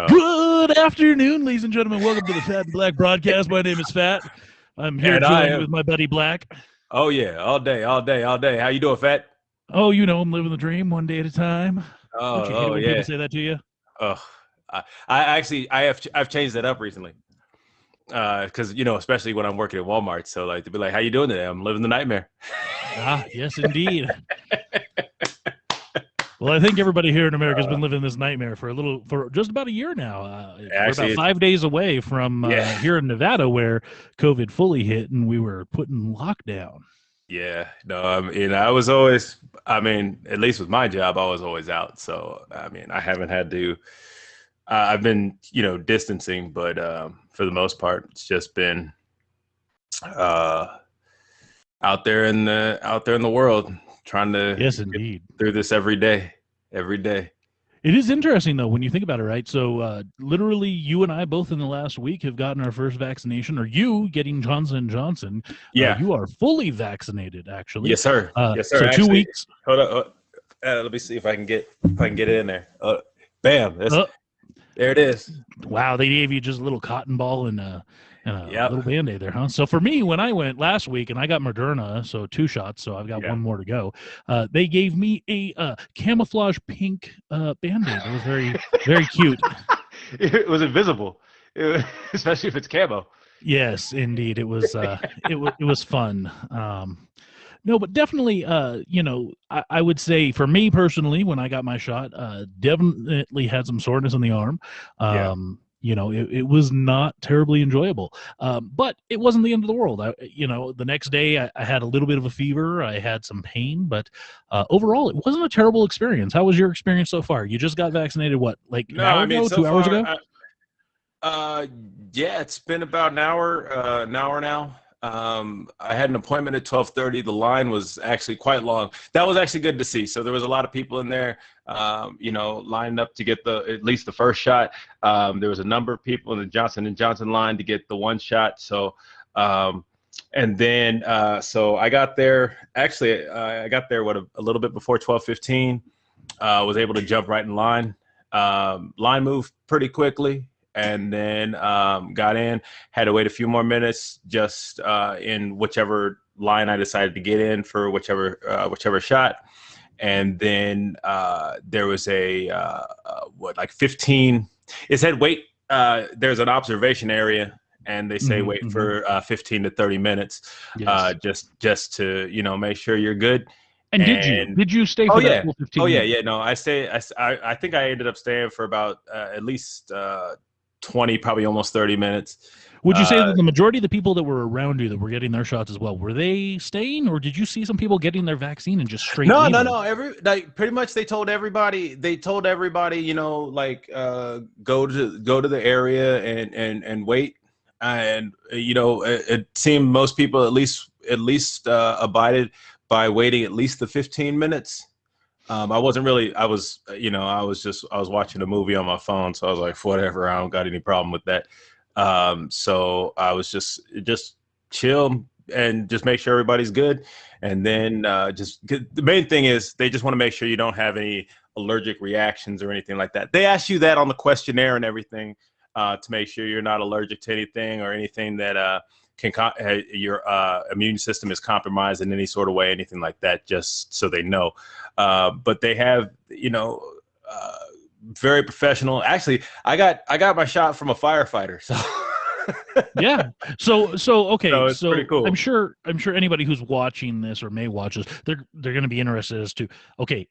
Uh, Good afternoon, ladies and gentlemen. Welcome to the Fat and Black broadcast. My name is Fat. I'm here joined with my buddy Black. oh yeah, all day, all day, all day. How you doing, Fat? Oh, you know, I'm living the dream one day at a time. Oh, you oh yeah. say that to you? Oh, I, I actually I have I've changed that up recently. Uh, because you know, especially when I'm working at Walmart, so like to be like, "How you doing today?" I'm living the nightmare. Ah, yes, indeed. well, I think everybody here in America has been living this nightmare for a little, for just about a year now. Uh, we're about five days away from uh, Yeah. here in Nevada, where COVID fully hit, and we were put in lockdown. Yeah, no, I mean, I was always, I mean, at least with my job, I was always out. So, I mean, I haven't had to, uh, I've been, you know, distancing, but um, for the most part, it's just been uh, out there in the, out there in the world, trying to Yes, get indeed. through this every day, every day. It is interesting though when you think about it, right? So, uh, literally, you and I both in the last week have gotten our first vaccination, or you getting Johnson and Johnson. Uh, Yeah. you are fully vaccinated, actually. yes, sir. Uh, yes, sir. So two weeks. Hold on. Uh, let me see if I can get, if I can get it in there. Uh, bam. Uh, there it is. wow, they gave you just a little cotton ball and a, and a Yep. little band aid there, huh? So for me, when I went last week and I got Moderna, so two shots, so I've got Yeah. one more to go. Uh, they gave me a uh, camouflage pink uh, band aid. It was very, very cute. it was invisible, It especially if it's camo. Yes, indeed, it was. Uh, it was. It was fun. Um, no, but definitely, uh, you know, I, I would say for me personally, when I got my shot, uh, definitely had some soreness in the arm. Yeah. You know, it, it was not terribly enjoyable, um, but it wasn't the end of the world. I, you know, the next day I, I had a little bit of a fever. I had some pain, but uh, overall, it wasn't a terrible experience. How was your experience so far? You just got vaccinated, what, like an hour ago, so two hours ago? I- uh, yeah, it's been about an hour, uh, an hour now. Um, I had an appointment at twelve thirty. The line was actually quite long. That was actually good to see. So there was a lot of people in there, um, you know, lined up to get the at least the first shot. Um, there was a number of people in the Johnson and Johnson line to get the one shot. So, um, and then uh, so I got there. Actually, uh, I got there what a, a little bit before twelve fifteen. Uh, was able to jump right in line. Um, line moved pretty quickly, and then um, got in. Had to wait a few more minutes just uh, in whichever line I decided to get in for whichever uh, whichever shot. And then uh, there was a uh, uh, what like 15. It said wait. Uh, there's an observation area, and they say Mhm, wait mhm. for uh, 15 to 30 minutes, Yes. uh, just just to you know make sure you're good. and did you? Did you stay for Oh, yeah. 15 Oh yeah, minutes? yeah. No, I stay. I- I think I ended up staying for about uh, at least uh, twenty, probably almost thirty minutes. Would you say Uh, that the majority of the people that were around you that were getting their shots as well were they staying, or did you see some people getting their vaccine and just straight? No, no, leaving? no. Every like pretty much they told everybody. They told everybody, you know, like uh, go to go to the area and and and wait. And uh, you know, it, it seemed most people at least at least uh, abided by waiting at least the fifteen minutes. Um, I wasn't really. I was, uh, you know, I was just. I was watching a movie on my phone, so I was like, whatever. I don't got any problem with that. Um, so I was just just chill and just make sure everybody's good, and then uh, just the main thing is they just want to make sure you don't have any allergic reactions or anything like that. They ask you that on the questionnaire and everything uh, to make sure you're not allergic to anything or anything that uh, can co- uh, your uh, immune system is compromised in any sort of way, anything like that, just so they know. Uh, but they have, you know, uh, very professional. Actually, I got I got my shot from a firefighter, so. yeah. So so okay. So So, it's pretty cool. I'm sure I'm sure anybody who's watching this or may watch this, they're they're going to be interested as to okay,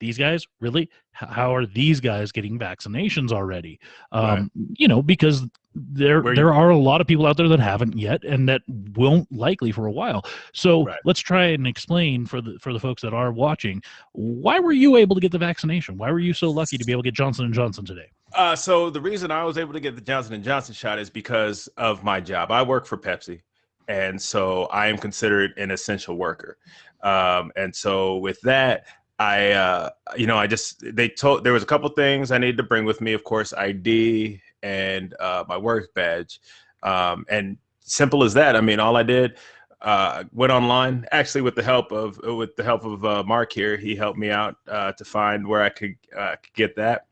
these guys really how are these guys getting vaccinations already? Um, You know, because there Where you- there are a lot of people out there that haven't yet and that won't likely for a while. So Right. let's try and explain for the for the folks that are watching why were you able to get the vaccination? Why were you so lucky to be able to get Johnson and Johnson today? Uh, so the reason I was able to get the Johnson and Johnson shot is because of my job. I work for Pepsi, and so I am considered an essential worker. Um, and so with that, I, uh, you know, I just they told there was a couple things I needed to bring with me. Of course, ID and uh, my work badge, um, and simple as that. I mean, all I did uh, went online actually with the help of with the help of uh, Mark here. He helped me out uh, to find where I could uh, could get that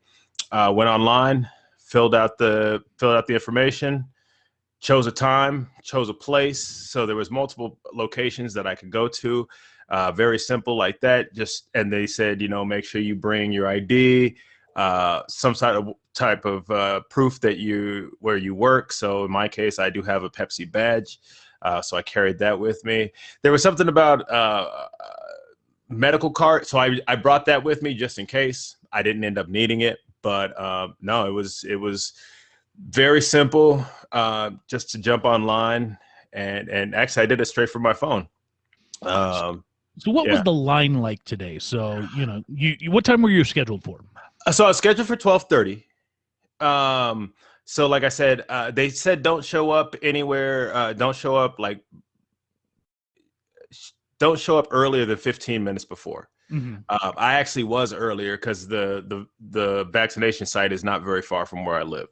uh, went online, filled out the filled out the information, chose a time, chose a place. So there was multiple locations that I could go to. Uh, very simple like that. Just and they said, you know, make sure you bring your ID, uh, some sort of type of uh, proof that you where you work. So in my case, I do have a Pepsi badge, uh, so I carried that with me. There was something about uh, medical card, so I I brought that with me just in case. I didn't end up needing it, but no, it was it was very simple. Uh, just to jump online and and actually I did it straight from my phone. Um, so what yeah. was the line like today? So you know, you, you what time were you scheduled for? So I was scheduled for twelve thirty. Um, so like I said, uh, they said don't show up anywhere. Uh, don't show up like don't show up earlier than fifteen minutes before. Mhm. Um, I actually was earlier because the the the vaccination site is not very far from where I live.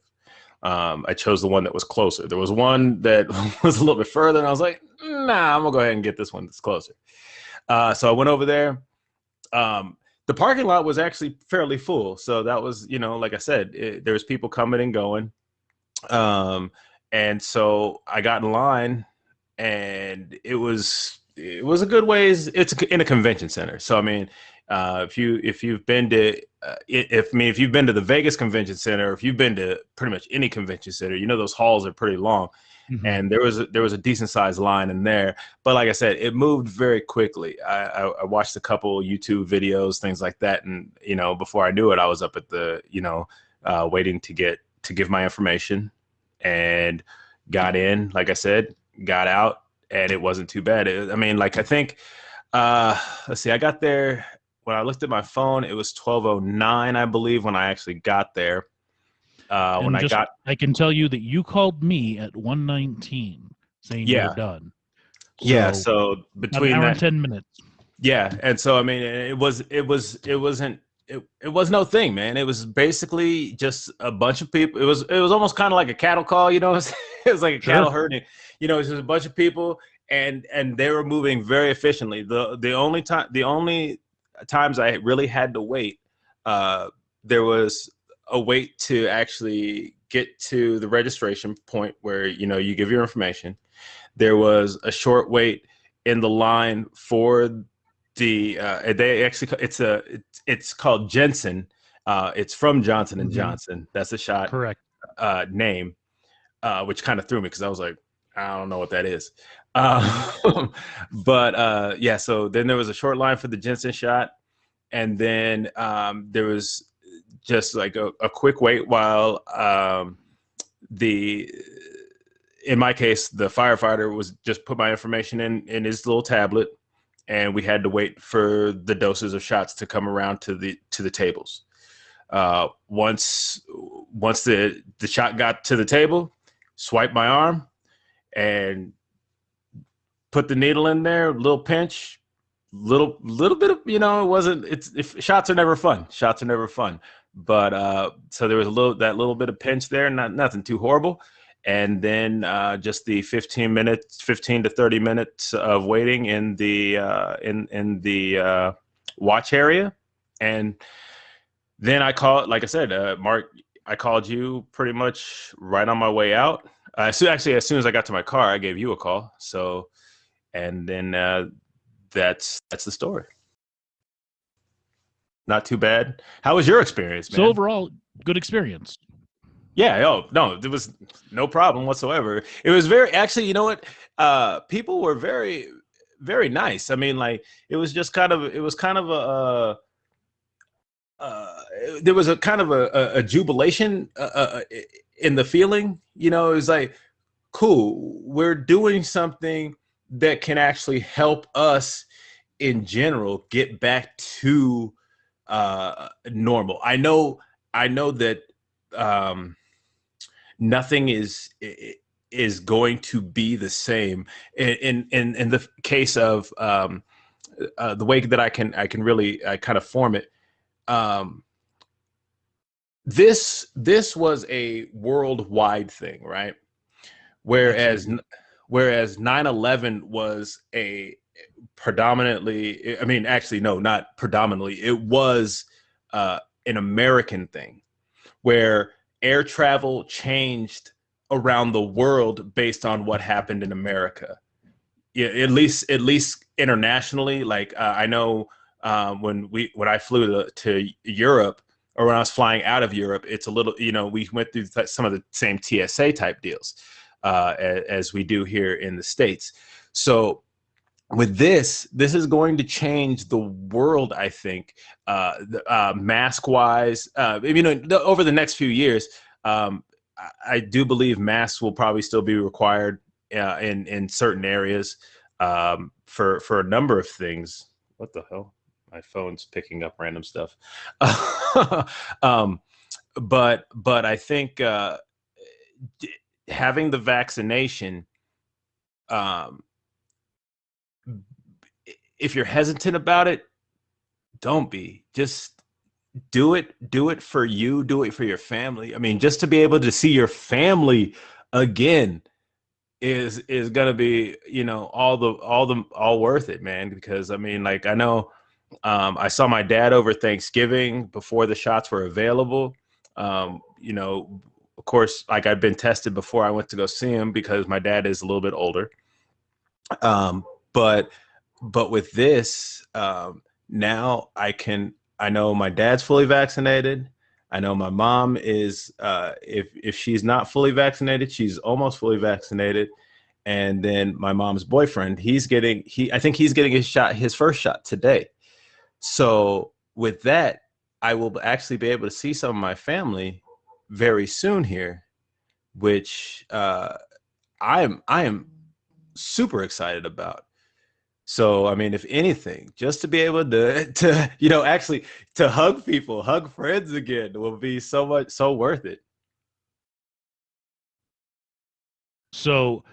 Um, I chose the one that was closer. There was one that was a little bit further, and I was like, "Nah, I'm gonna go ahead and get this one that's closer." Uh, so I went over there. Um, the parking lot was actually fairly full, so that was, you know, like I said, it, there was people coming and going. Um, and so I got in line, and it was it was a good ways. It's in a convention center, so I mean, uh, if you if you've been to uh, if I mean if you've been to the Vegas Convention Center, if you've been to pretty much any convention center, you know those halls are pretty long, Mhm. and there was a, there was a decent sized line in there. But like I said, it moved very quickly. I, I, I watched a couple YouTube videos, things like that, and you know before I knew it, I was up at the you know uh, waiting to get to give my information, and got in. Like I said, got out, and it wasn't too bad. It- I mean, like I think, uh, let's see, I got there when I looked at my phone. It was twelve oh nine, I believe, when I actually got there. Uh, when And I got I can tell you that you called me at 119 saying Yeah. you're done. yeah, So, so about an between hour that, and 10 minutes. Yeah, and so I mean, it was it was it wasn't it, it was no thing, man. It was basically just a bunch of people. It was it was almost kind of like a cattle call, you know. what I'm saying? it was like a Sure. cattle herding, you know. It was just a bunch of people, and and they were moving very efficiently. the The only time the only times I really had to wait, uh, there was a wait to actually get to the registration point where you know you give your information. There was a short wait in the line for the uh, they actually it's a it's, it's called Janssen. Uh, it's from Johnson and Mhm. Johnson. That's a shot Correct. uh, name, uh, which kind of threw me because I was like, I don't know what that is. Uh, but uh, yeah, so then there was a short line for the Janssen shot, and then um, there was just like a, a quick wait while um, the in my case the firefighter was just put my information in in his little tablet and we had to wait for the doses of shots to come around to the to the tables. Uh, once once the the shot got to the table swipe my arm and put the needle in there little pinch little little bit of you know it wasn't it's if shots are never fun. Shots are never fun but uh so there was a little that little bit of pinch there not nothing too horrible. And then uh just the 15 minutes 15 to 30 minutes of waiting in the uh in in the uh watch area. And then i called like i said uh mark i called you pretty much right on my way out. Uh, so actually as soon as i got to my car i gave you a call. So and then uh that's that's the story not too bad how was your experience man? So overall, good experience. Yeah, oh no, there was no problem whatsoever. It was very actually, you know what? Uh people were very very nice. I mean, like it was just kind of it was kind of a uh, uh there was a kind of a, a, a jubilation uh, uh, in the feeling, you know, it was like cool, we're doing something that can actually help us in general get back to uh normal. I know I know that um nothing is is going to be the same in in in, the case of um uh, the way that I can I can really I kind of form it. Um this this was a worldwide thing right? Whereas whereas 9/11 was a predominantly I mean actually no not predominantly it was uh an American thing where air travel changed around the world based on what happened in America. Yeah, at least at least internationally. Like uh, I know um, when we when I flew to, to Europe or when I was flying out of Europe, it's a little you know we went through some of the same TSA type deals uh, as, as we do here in the states. So with this, this is going to change the world. I think, uh, uh, mask wise, uh, you know, over the next few years, um, I, I, do believe masks will probably still be required uh, in in certain areas um, for for a number of things. What the hell? My phone's picking up random stuff. um, but but I think uh, having the vaccination um, if you're hesitant about it, don't be. Just do it. Do it for you. Do it for your family. I mean, just to be able to see your family again is is gonna be you know all the all the all worth it, man. Because I mean, like I know um, I saw my dad over Thanksgiving before the shots were available. Um, you know, of course, like I'd been tested before I went to go see him because my dad is a little bit older. Um, but but with this, um, now I can. I know my dad's fully vaccinated. I know my mom is. Uh, if if she's not fully vaccinated, she's almost fully vaccinated. And then my mom's boyfriend, he's getting he. I think he's getting his shot, his first shot today. So with that, I will actually be able to see some of my family very soon here, which uh, I am I am super excited about. So I mean, if anything, just to be able to to you know actually to hug people, hug friends again will be so much so worth it. So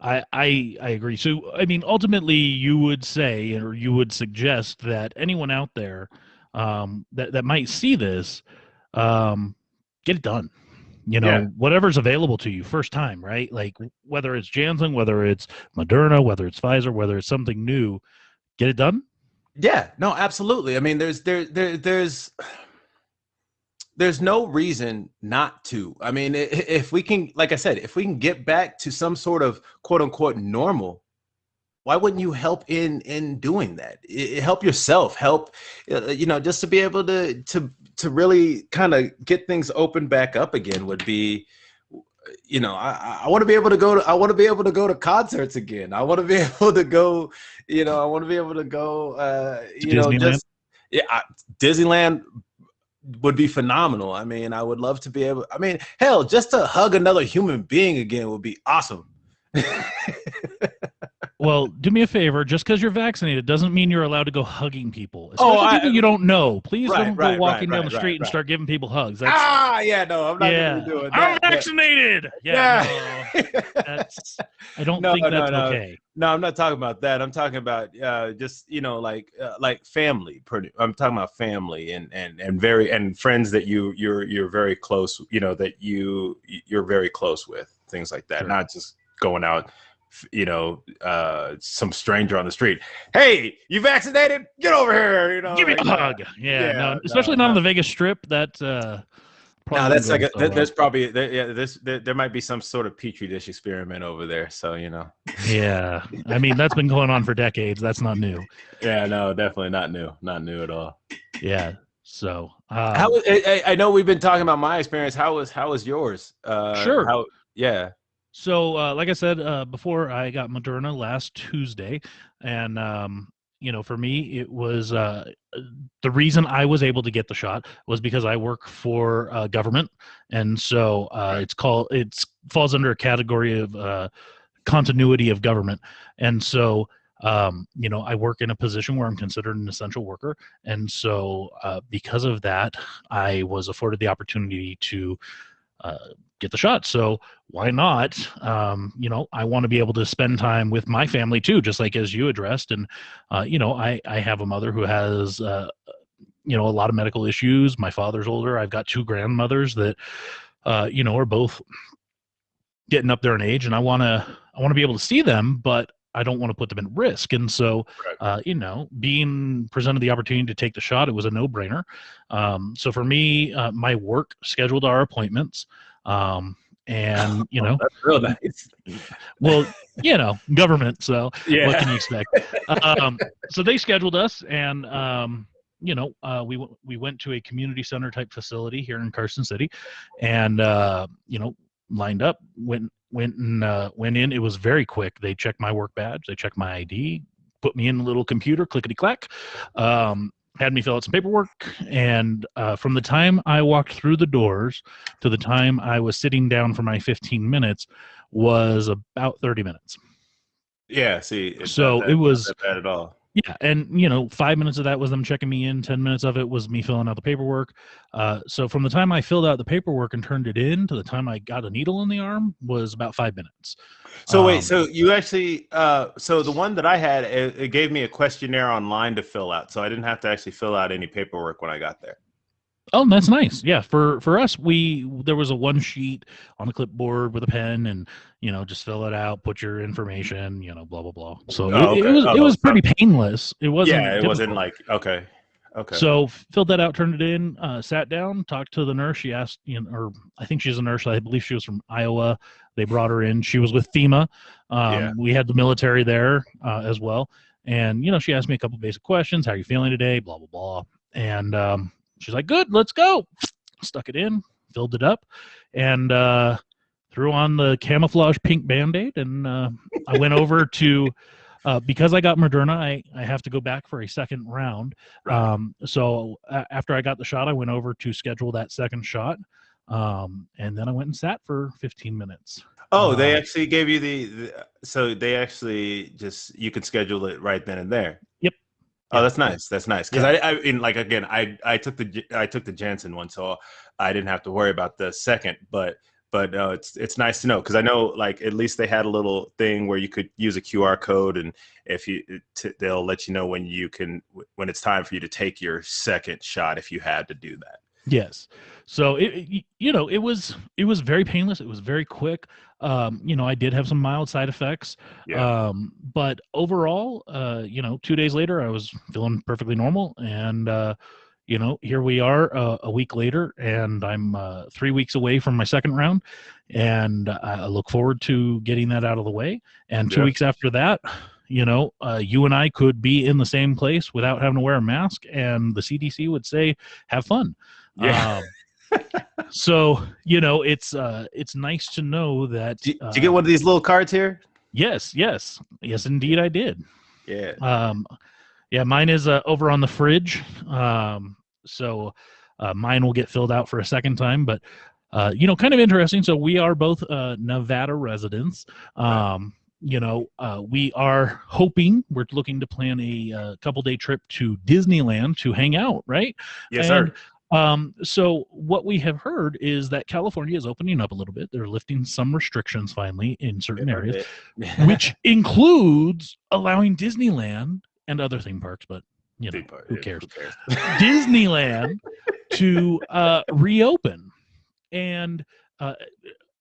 I I I agree. So I mean, ultimately, you would say or you would suggest that anyone out there um, that that might see this, um, get it done you know yeah. whatever's available to you first time right? Like whether it's janssen whether it's moderna whether it's pfizer whether it's something new get it done? Yeah no absolutely. I mean there's there, there there's there's no reason not to. I mean if we can like i said if we can get back to some sort of quote unquote normal why wouldn't you help in in doing that? It, help yourself help uh, you know just to be able to to to really kind of get things open back up again would be you know i i want to be able to go to i want to be able to go to concerts again. I want to be able to go you know i want to be able to go uh you know just yeah I, disneyland would be phenomenal. I mean i would love to be able i mean hell just to hug another human being again would be awesome well, do me a favor. Just because you're vaccinated doesn't mean you're allowed to go hugging people. Oh, Especially oh, I, people you don't know. Please right, don't right, go walking right, down the street and start giving people hugs. That's, ah, yeah, no, I'm not yeah. doing that. I'm vaccinated. Yeah, yeah. No, that's. I don't no, think that's no, okay. No, I'm not talking about that. I'm talking about uh, just you know, like uh, like family. Pretty. I'm talking about family and and and very and friends that you you're you're very close. You know that you you're very close with things like that. Sure. Not just going out you know, uh, some stranger on the street. Hey, you vaccinated? Get over here. You know, give me a hug. Yeah, yeah no, especially no, not on the Vegas Strip. That uh, no, that's like a, so there's probably there, yeah, there's there, there, might be some sort of petri dish experiment over there. So you know. Yeah, I mean that's been going on for decades. That's not new. Yeah, no, definitely not new. Not new at all. Yeah. So um, how I, I know we've been talking about my experience. How was how was yours? Uh, sure. How yeah. So, uh, like I said uh, before, I got Moderna last Tuesday, and um, you know, for me, it was uh, the reason I was able to get the shot was because I work for uh, government, and so uh, it's called it falls under a category of uh, continuity of government, and so. Um, you know, I work in a position where I'm considered an essential worker, and so because of that, I was afforded the opportunity to uh, get the shot. So why not? Um, you know, I want to be able to spend time with my family too, just like as you addressed. And uh, you know, I I have a mother who has uh, you know a lot of medical issues. My father's older. I've got two grandmothers that uh, you know are both getting up there in age, and I want to I want to be able to see them, but I don't want to put them at risk. And so, Right. uh, you know, being presented the opportunity to take the shot, it was a no brainer. Um, so for me, uh, my work scheduled our appointments. Um, and you know, That's real nice. well, you know, government. So what Yeah. can you expect? um, so they scheduled us, and um, you know, uh, we w- we went to a community center type facility here in Carson City, and uh, you know, lined up, went went and uh, went in. It was very quick. They checked my work badge, they checked my ID, put me in a little computer, clickety clack. Um, had me fill out some paperwork, and uh, from the time I walked through the doors to the time I was sitting down for my 15 minutes was about 30 minutes. Yeah. See. So not that- it not was- that bad at all. Yeah, and you know, five minutes of that was them checking me in. Ten minutes of it was me filling out the paperwork. Uh, so from the time I filled out the paperwork and turned it in to the time I got a needle in the arm was about five minutes. So Um, wait, so you actually, uh, so the one that I had, it, it gave me a questionnaire online to fill out, so I didn't have to actually fill out any paperwork when I got there. Oh, that's nice. Yeah, for for us, we there was a one sheet on a clipboard with a pen, and you know, just fill it out, put your information, you know, blah blah blah. So Oh, it, it was Oh, it was so- pretty painless. It wasn't. yeah, it wasn't like okay, okay. So filled that out, turned it in, uh, sat down, talked to the nurse. She asked, you know, or I think she's a nurse. I believe she was from Iowa. They brought her in. She was with FEMA. Um, Yeah. We had the military there uh, as well, and you know, she asked me a couple basic questions. How are you feeling today? Blah blah blah. And um, she's like, "Good, let's go." Stuck it in, filled it up, and uh, threw on the camouflage pink band-aid, and uh, I went over to. Uh, because I got Moderna, I, I have to go back for a second round. Um, so after I got the shot, I went over to schedule that second shot. Um, and then I went and sat for 15 minutes. oh, they uh, actually gave you the, the, so they actually just you could schedule it right then and there. Oh, that's nice. That's nice because I, I, in like again, I, I took the, J- I took the Janssen one, so I didn't have to worry about the second. But, but uh, it's, it's nice to know because I know like at least they had a little thing where you could use a QR code, and if you, t- they'll let you know when you can, when it's time for you to take your second shot if you had to do that. Yes. So it, it- you know, it was it was very painless. It was very quick. Um, you know, I did have some mild side effects. Yeah. Um, but overall, uh, you know, two days later, I was feeling perfectly normal, and uh, you know, here we are uh, a week later, and I'm uh, three weeks away from my second round, and I I look forward to getting that out of the way. And two Yeah. weeks after that. You know, uh, you and I could be in the same place without having to wear a mask, and the CDC would say, "Have fun." Yeah. Um, so you know, it's uh, it's nice to know that. Did, uh, did you get one of these little cards here? Yes, yes, yes, indeed, I did. Yeah. Um, yeah, mine is uh, over on the fridge. Um, so uh, mine will get filled out for a second time, but uh, you know, kind of interesting. So we are both uh, Nevada residents. Um, you know, uh, we are hoping we're looking to plan a uh, couple day trip to Disneyland to hang out, right? Yes, and, sir. Um, so what we have heard is that California is opening up a little bit. They're lifting some restrictions finally in certain areas, which includes allowing Disneyland and other theme parks, but you know, who cares? Disneyland to uh, reopen and uh,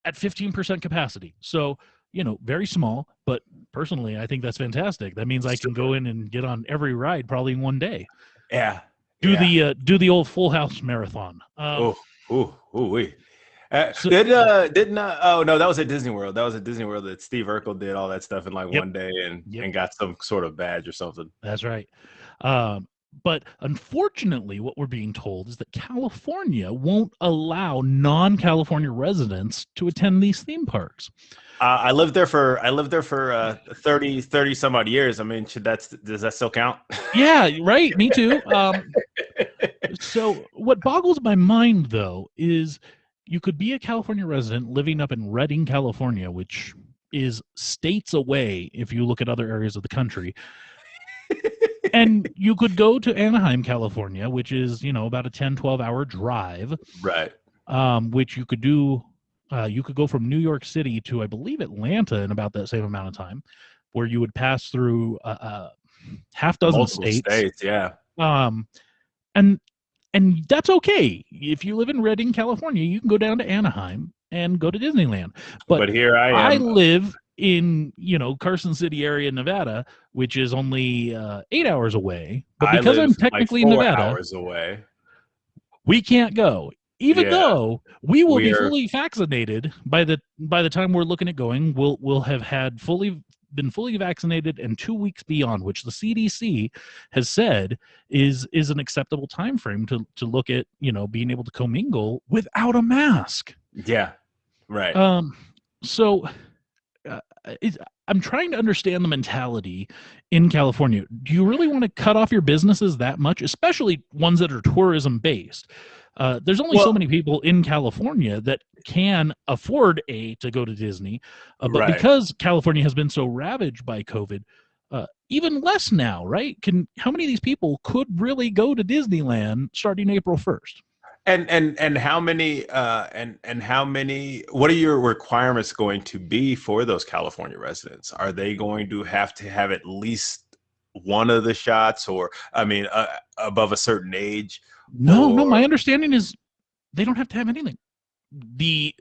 at 15% capacity. So, you know, very small, but personally, I think that's fantastic. That means I can go in and get on every ride probably in one day. Yeah. Do yeah. the uh, do the old Full House marathon. Um, oh, ooh, ooh, wee. Uh, So- did uh didn't uh, oh no that was at Disney World that was at Disney World that Steve Urkel did all that stuff in like Yep. one day and Yep. and got some sort of badge or something. That's right. Um, but unfortunately, what we're being told is that California won't allow non-California residents to attend these theme parks. Uh, I lived there for I lived there for uh 30 30 some odd years. I mean, should that does that still count? Yeah, right. Me too. Um, so what boggles my mind though is you could be a California resident living up in Redding, California, which is states away if you look at other areas of the country. And you could go to Anaheim, California, which is, you know, about a 10, 12 hour drive, right. um, which you could do. Uh, you could go from New York City to, I believe, Atlanta in about that same amount of time, where you would pass through a, a half dozen Multiple states yeah. um and and that's okay if you live in redding california you can go down to anaheim and go to disneyland But, But here I i live in you know Carson City area, Nevada, which is only uh, eight hours away. But because I'm technically like in Nevada, hours away. we can't go. Even Yeah. though we will We be are- fully vaccinated by the by the time we're looking at going, we'll we'll have had fully been fully vaccinated and two weeks beyond, which the CDC has said is is an acceptable time frame to to look at you know being able to commingle without a mask. Yeah, right. Um, so uh, it, I'm trying to understand the mentality in California. Do you really want to cut off your businesses that much, especially ones that are tourism based? Uh, there's only so many people in California that can afford a to go to Disney, uh, but Right. because California has been so ravaged by COVID, uh, even less now, right? Can how many of these people could really go to Disneyland starting April 1st? And and and how many uh and and how many what are your requirements going to be for those California residents? Are they going to have to have at least one of the shots or I mean uh, above a certain age? No, no. My understanding is they don't have to have anything. The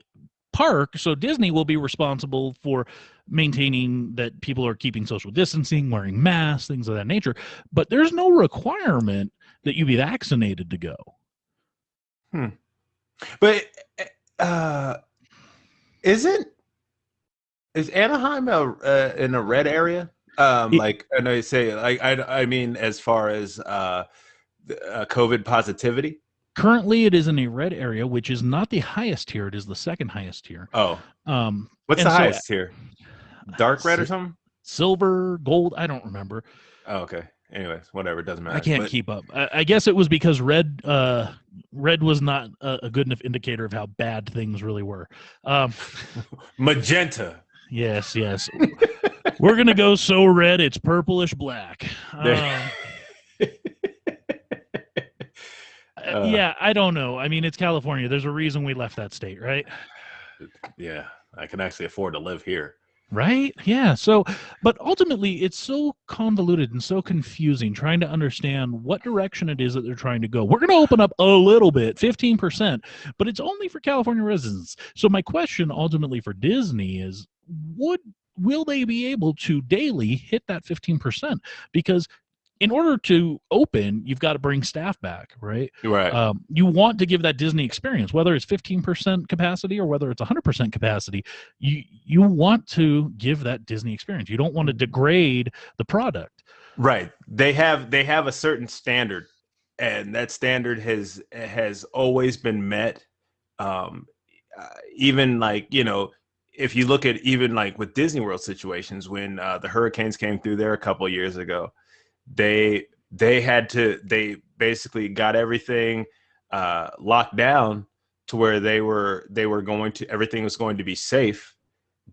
park, so Disney will be responsible for maintaining that people are keeping social distancing, wearing masks, things of that nature. But there's no requirement that you be vaccinated to go. But uh isn't is Anaheim a, uh, in a red area? Um like I know you say like I I mean as far as uh, uh COVID positivity? Currently, it is in a red area, which is not the highest tier. It is the second highest tier. Oh, Um, what's the so- highest here? Dark red or something? silver, gold. I don't remember. Oh, okay. Anyways, whatever. It doesn't matter. I can't But- keep up. I, I guess it was because red, uh, red was not a, a good enough indicator of how bad things really were. Um, magenta. yes, yes. We're gonna go so red it's purplish black. Um, uh, yeah, I don't know. I mean, it's California. There's a reason we left that state, right? yeah, I can actually afford to live here. Right? Yeah. So, but ultimately, it's so convoluted and so confusing trying to understand what direction it is that they're trying to go. We're going to open up a little bit, 15%, but it's only for California residents. So, my question ultimately for Disney is would will they be able to daily hit that 15%? Because in order to open, you've got to bring staff back, right? Right. um, you want to give that Disney experience, whether it's 15% capacity or whether it's 100% capacity. You you want to give that Disney experience. You don't want to degrade the product. Right. They have they have a certain standard, and that standard has has always been met. Um, uh, even like you know, if you look at even like with Disney World situations, when uh, the hurricanes came through there a couple of years ago, they they had to they basically got everything uh, locked down to where they were they were going to everything was going to be safe,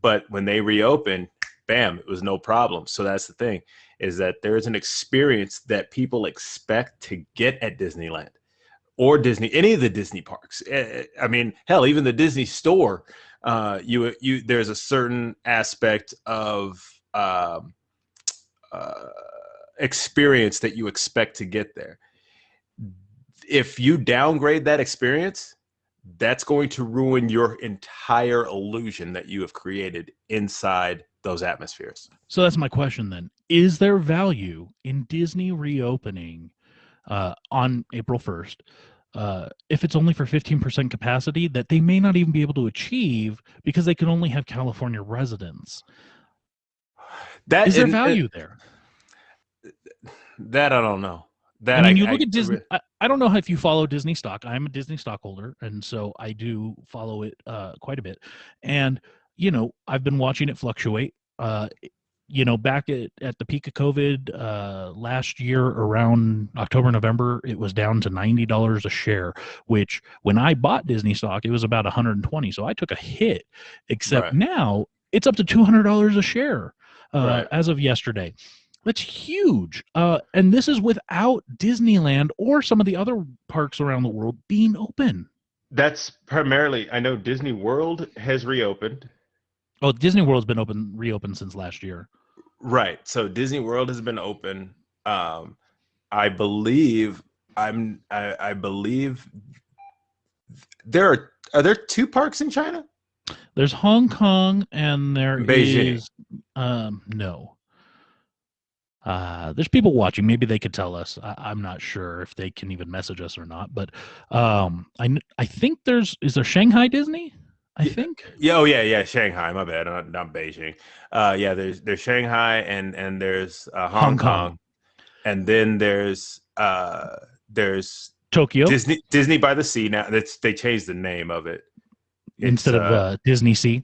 but when they reopened, bam, it was no problem. So that's the thing is that there is an experience that people expect to get at Disneyland or Disney, any of the Disney parks. Eh, I mean, hell, even the Disney store, uh, you you there's a certain aspect of um, uh, experience that you expect to get there. If you downgrade that experience, that's going to ruin your entire illusion that you have created inside those atmospheres. So that's my question then. Is there value in Disney reopening uh, on April 1st? Uh, if it's only for 15% capacity that they may not even be able to achieve because they can only have California residents. That Is there and- and value there? That I don't know. That I mean, I- you look I- at Disney. I, I don't know if you follow Disney stock. I'm a Disney stockholder, and so I do follow it uh, quite a bit. And you know, I've been watching it fluctuate. Uh, you know, back at, at the peak of COVID uh, last year, around October, November, it was down to ninety dollars a share. Which, when I bought Disney stock, it was about 120. So I took a hit. Except Right. now, it's up to two hundred dollars a share uh, Right. as of yesterday. That's huge. Uh, and this is without Disneyland or some of the other parks around the world being open. That's primarily. I know Disney World has reopened. Oh, Disney World's been open, reopened since last year. Right. So Disney World has been open. Um, I believe I'm. I, I believe there are. Are there two parks in China? There's Hong Kong and there Beijing. is um no. Uh, there's people watching. Maybe they could tell us. I, I'm not sure if they can even message us or not. But um, I I think there's is there Shanghai Disney. I Yeah. think. Yeah, oh yeah, yeah, Shanghai. My bad, not, not Beijing. Uh, yeah, there's there's Shanghai and and there's uh, Hong, Hong Kong. Kong. and then there's uh there's Tokyo Disney Disney by the Sea. Now that's they changed the name of it. It's, instead of uh, uh, Disney Sea.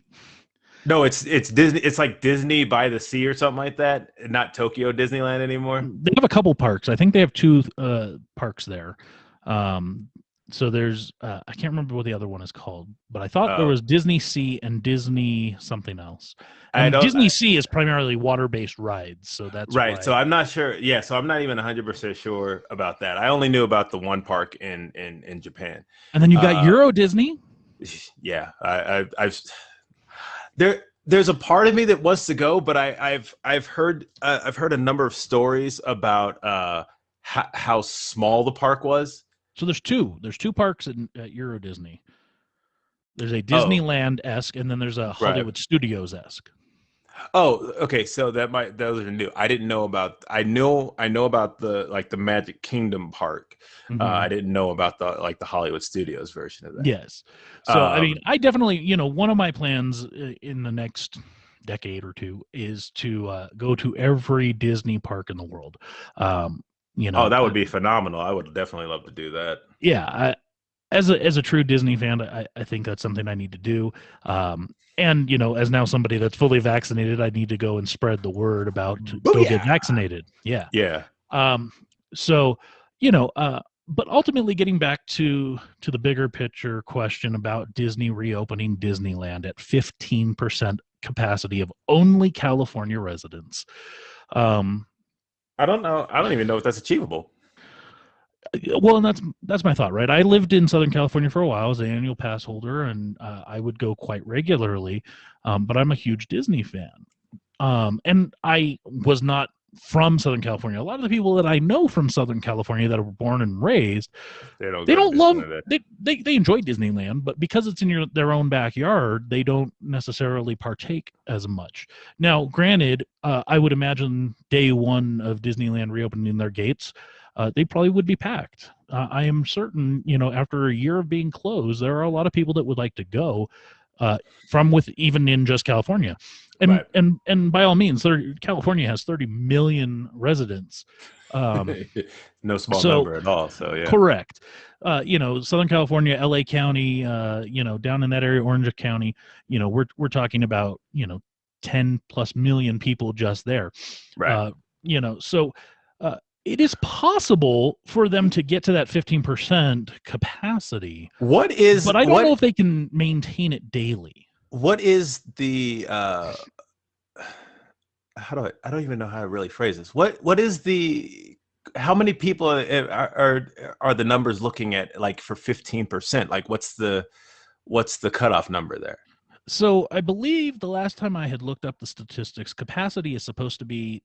No, it's it's Disney. It's like Disney by the Sea or something like that. Not Tokyo Disneyland anymore. They have a couple parks. I think they have two uh, parks there. Um, so there's uh, I can't remember what the other one is called, but I thought there Oh. was Disney Sea and Disney something else. And Disney Sea is primarily water-based rides, so that's right. why- So I'm not sure. Yeah. So I'm not even 100 percent sure about that. I only knew about the one park in in in Japan. and then you got uh, Euro Disney. yeah I, I i've there there's a part of me that wants to go but i i've i've heard uh, i've heard a number of stories about uh how, how small the park was So there's two. There's two parks in at Euro Disney. There's a Oh. Disneyland esque, and then there's a Hollywood Studios esque. Oh okay so that might those are new i didn't know about i know i know about the like the magic kingdom park Mm-hmm. uh, i didn't know about the like the hollywood studios version of that Yes. So I mean, Um, I definitely, you know, one of my plans uh, in the next decade or two is to uh, go to every Disney park in the world. Um, you know, oh that would be phenomenal i would definitely love to do that yeah. I, as a as a true Disney fan, I, I think that's something I need to do. Um, and you know, as now somebody that's fully vaccinated, I need to go and spread the word about to go get vaccinated. Yeah. yeah Um, so, you know, uh, but ultimately getting back to to the bigger picture question about Disney reopening Disneyland at 15% capacity of only California residents. Um, i don't know i don't even know if that's achievable well, and that's that's my thought, right? I lived in Southern California for a while as an annual pass holder, and uh, I would go quite regularly. Um, but I'm a huge Disney fan, um, and I was not from Southern California. A lot of the people that I know from Southern California that were born and raised, they don't they don't love they, they they enjoy Disneyland, but because it's in your their own backyard, they don't necessarily partake as much. Now, granted, uh, I would imagine day one of Disneyland reopening their gates, uh, they probably would be packed. Uh, I am certain, you know, after a year of being closed, there are a lot of people that would like to go uh, from with even in just California, and Right. and and by all means, there, California has 30 million residents. Um, no small so- number at all. So yeah, Correct. Uh, you know, Southern California, LA County, uh, you know, down in that area, Orange County, you know, we're we're talking about, you know, 10 plus million people just there. right. Uh, you know, so it is possible for them to get to that 15% capacity, what is? but I don't what, know if they can maintain it daily. what is the? uh How do I? I don't even know how to really phrase this. What What is the? How many people are are, are the numbers looking at? Like for fifteen percent? Like what's the what's the cutoff number there? So I believe the last time I had looked up the statistics, capacity is supposed to be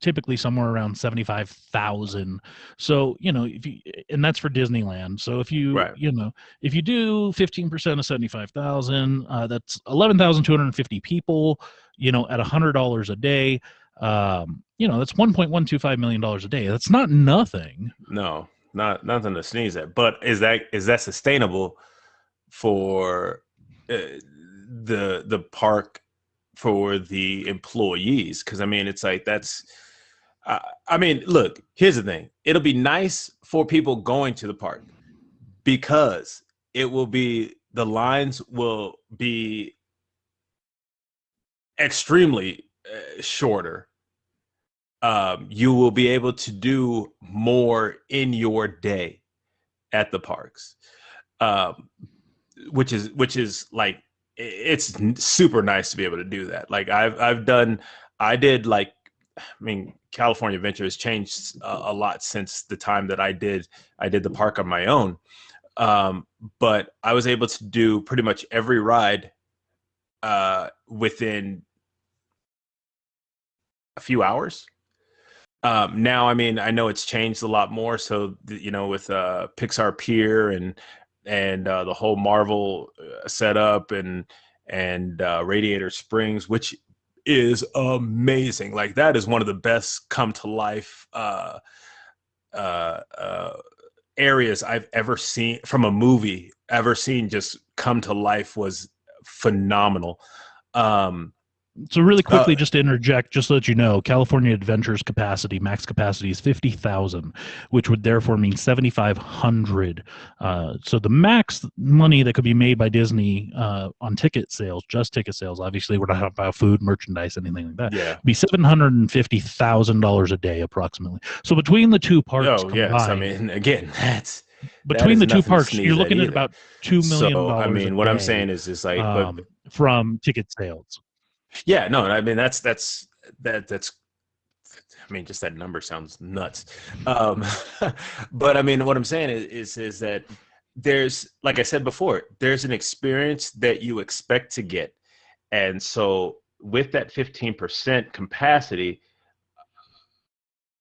typically somewhere around seventy-five thousand. So you know, if you and that's for Disneyland. So if you Right. you know if you do fifteen percent of seventy-five thousand, uh, that's eleven thousand two hundred fifty people. You know, at hundred dollars a day, um, you know that's one point one two five million dollars a day. That's not nothing. No, not nothing to sneeze at. But is that is that sustainable for uh, the the park for the employees? Because I mean, it's like that's. Uh, I mean, look. Here's the thing. It'll be nice for people going to the park because it will be the lines will be extremely uh, shorter um, you will be able to do more in your day at the parks um, which is which is like it's super nice to be able to do that. Like i've i've done i did like i mean california adventure has changed a, a lot since the time that i did i did the park on my own. Um, but i was able to do pretty much every ride uh, within a few hours. Um now i mean i know it's changed a lot more so you know with uh pixar pier and and uh the whole marvel uh, setup and and uh, Radiator Springs, which is amazing. Like that is one of the best come to life uh, uh, uh, areas I've ever seen from a movie. Ever seen just come to life was phenomenal. Um, So really quickly, Uh, just to interject, just so that you know, California Adventures capacity, max capacity is fifty thousand, which would therefore mean seventy five hundred. Uh, so the max money that could be made by Disney uh, on ticket sales, just ticket sales, obviously we're not talking about food, merchandise, anything like that, yeah. be seven hundred and fifty thousand dollars a day approximately. So between the two parks, Oh combined, yes. I mean, again, that's between the two parks, you're looking at either. about two million so. I mean, what I'm saying is, is like, um, but from ticket sales. Yeah, no, I mean that's that's that that's I mean just that number sounds nuts. Um but I mean what I'm saying is is, is that there's like I said before, there's an experience that you expect to get. And so with that 15% capacity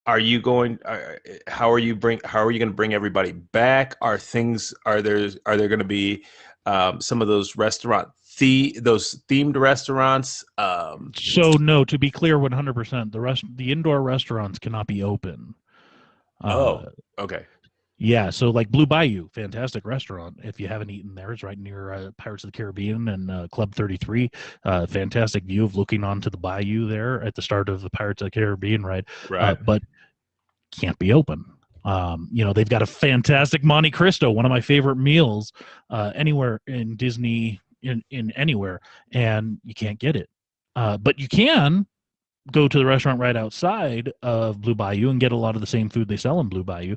are you going are, how are you bring how are you going to bring everybody back are things are there are there going to be um, some of those restaurant the those themed restaurants um So no, to be clear, one hundred percent, the rest the indoor restaurants cannot be open. Uh, Oh. okay yeah. So like Blue Bayou, fantastic restaurant. If you haven't eaten there, it's right near uh, Pirates of the Caribbean and uh, Club Thirty Three. Uh, fantastic view of looking onto the bayou there at the start of the Pirates of the Caribbean ride. Uh, right but can't be open. Um, you know, they've got a fantastic Monte Cristo, one of my favorite meals uh, anywhere in Disney, in, in anywhere, and you can't get it. Uh, but you can go to the restaurant right outside of Blue Bayou and get a lot of the same food they sell in Blue Bayou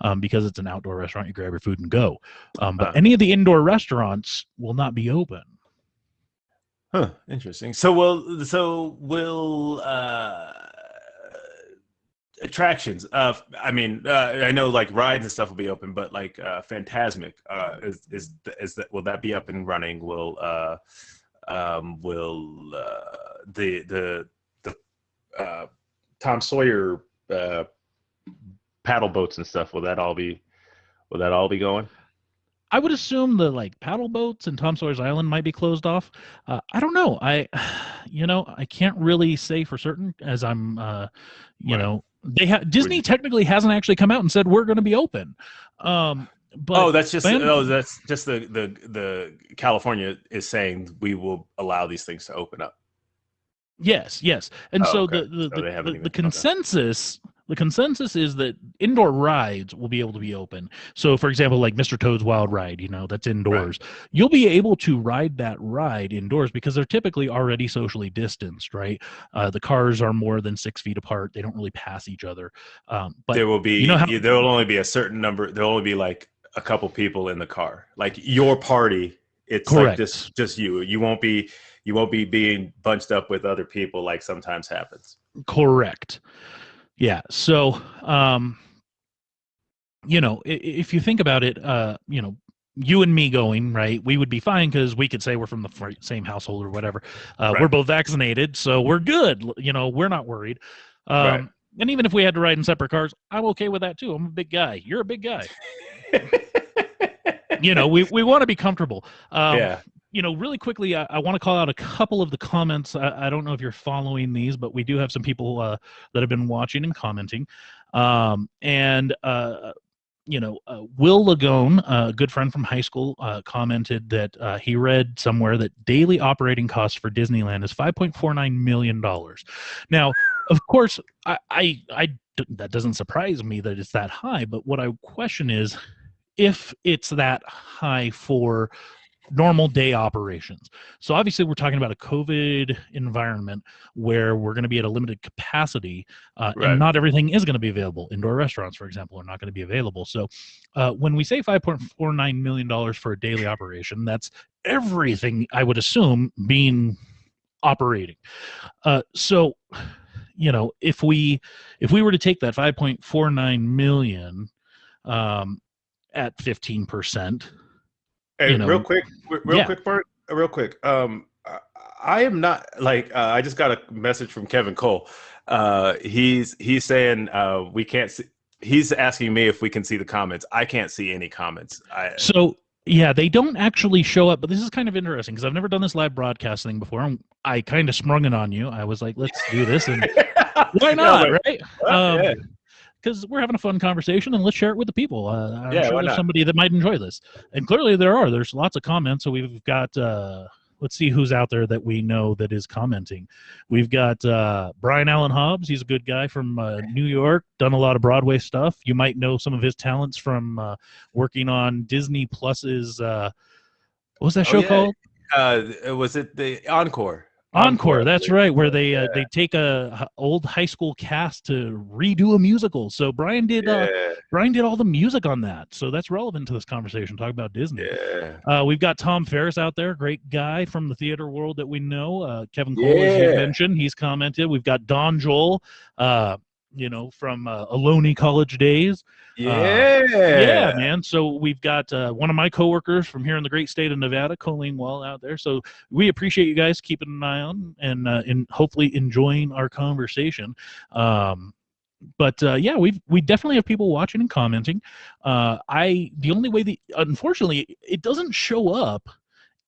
um, because it's an outdoor restaurant. You grab your food and go. Um, but Uh. any of the indoor restaurants will not be open. huh interesting so will so will uh attractions uh i mean uh i know like rides and stuff will be open but like uh Fantasmic uh is is is that will that be up and running will uh um will uh the the the uh tom sawyer uh Paddle boats and stuff. Will that all be? Will that all be going? I would assume the like paddle boats and Tom Sawyer's Island might be closed off. Uh, I don't know. I, you know, I can't really say for certain as I'm, uh, you Right. know, they have Disney technically hasn't actually come out and said we're going to be open. Um, but oh that's just Fan- oh that's just the the the california is saying we will allow these things to open up yes, yes, and Oh, so okay. the the, So the, the, the consensus. The consensus is that indoor rides will be able to be open. So, for example, like Mr. Toad's Wild Ride, you know, that's indoors. You'll be able to ride that ride indoors because they're typically already socially distanced, right? Uh, the cars are more than six feet apart. They don't really pass each other. Um, but there will be you know how- there will only be a certain number there'll only be like a couple people in the car like your party it's like just just you you won't be you won't be being bunched up with other people like sometimes happens Correct. Yeah. So, um, you know, if you think about it, uh, you know, you and me going right, we would be fine because we could say we're from the same household or whatever. Uh, We're both vaccinated, so we're good. You know, we're not worried. Um, Right. And even if we had to ride in separate cars, I'm okay with that too. I'm a big guy. You're a big guy. You know, we, we want to be comfortable. Um, yeah you know, really quickly, I, I want to call out a couple of the comments. I, I don't know if you're following these, but we do have some people uh, that have been watching and commenting. Um, and, uh, you know, uh, Will Lagone, a good friend from high school, uh, commented that uh, he read somewhere that daily operating costs for Disneyland is $5.49 million. Now, of course, I that doesn't surprise me that it's that high, but what I question is if it's that high for normal day operations. So obviously we're talking about a COVID environment where we're going to be at a limited capacity uh, Right. and not everything is going to be available. Indoor restaurants, for example, are not going to be available. So uh, when we say $5.49 million for a daily operation, that's everything I would assume being operating. Uh, so, you know, if we if we were to take that 5.49 million um, at 15 percent, Hey, you know, real quick, real yeah. quick, Bert, real quick. Um, I- am not like uh, I just got a message from Kevin Cole. Uh, he's he's saying uh, we can't see. He's asking me if we can see the comments. I can't see any comments. I So Yeah, they don't actually show up, but this is kind of interesting because I've never done this live broadcast thing before. and I kind of sprung it on you. I was like, let's do this, and why not, Yeah, right? well, yeah. Because we're having a fun conversation, and let's share it with the people. Uh, I'm Yeah, sure there's not? somebody that might enjoy this, and clearly there are. There's lots of comments, so we've got. Uh, let's see who's out there that we know that is commenting. We've got uh, Brian Allen Hobbs. He's a good guy from uh, New York. Done a lot of Broadway stuff. You might know some of his talents from uh, working on Disney Plus's. Uh, what was that Oh, show yeah. called? Uh, was it the encore? Encore, that's right, where they uh, they take a old high school cast to redo a musical. So Brian did uh, Brian did all the music on that. So that's relevant to this conversation. Talk about Disney. yeah. Uh, we've got Tom Ferris out there, great guy from the theater world that we know. Uh, Kevin Cole, as you mentioned, he's commented. We've got Don Joel, uh, you know, from uh, Ohlone College days. Yeah. Yeah, man. So we've got uh, one of my coworkers from here in the great state of Nevada, Colleen Wall, out there. So we appreciate you guys keeping an eye on and uh, and hopefully enjoying our conversation. Um, but uh, yeah, we we definitely have people watching and commenting. Uh, I the only way that unfortunately it doesn't show up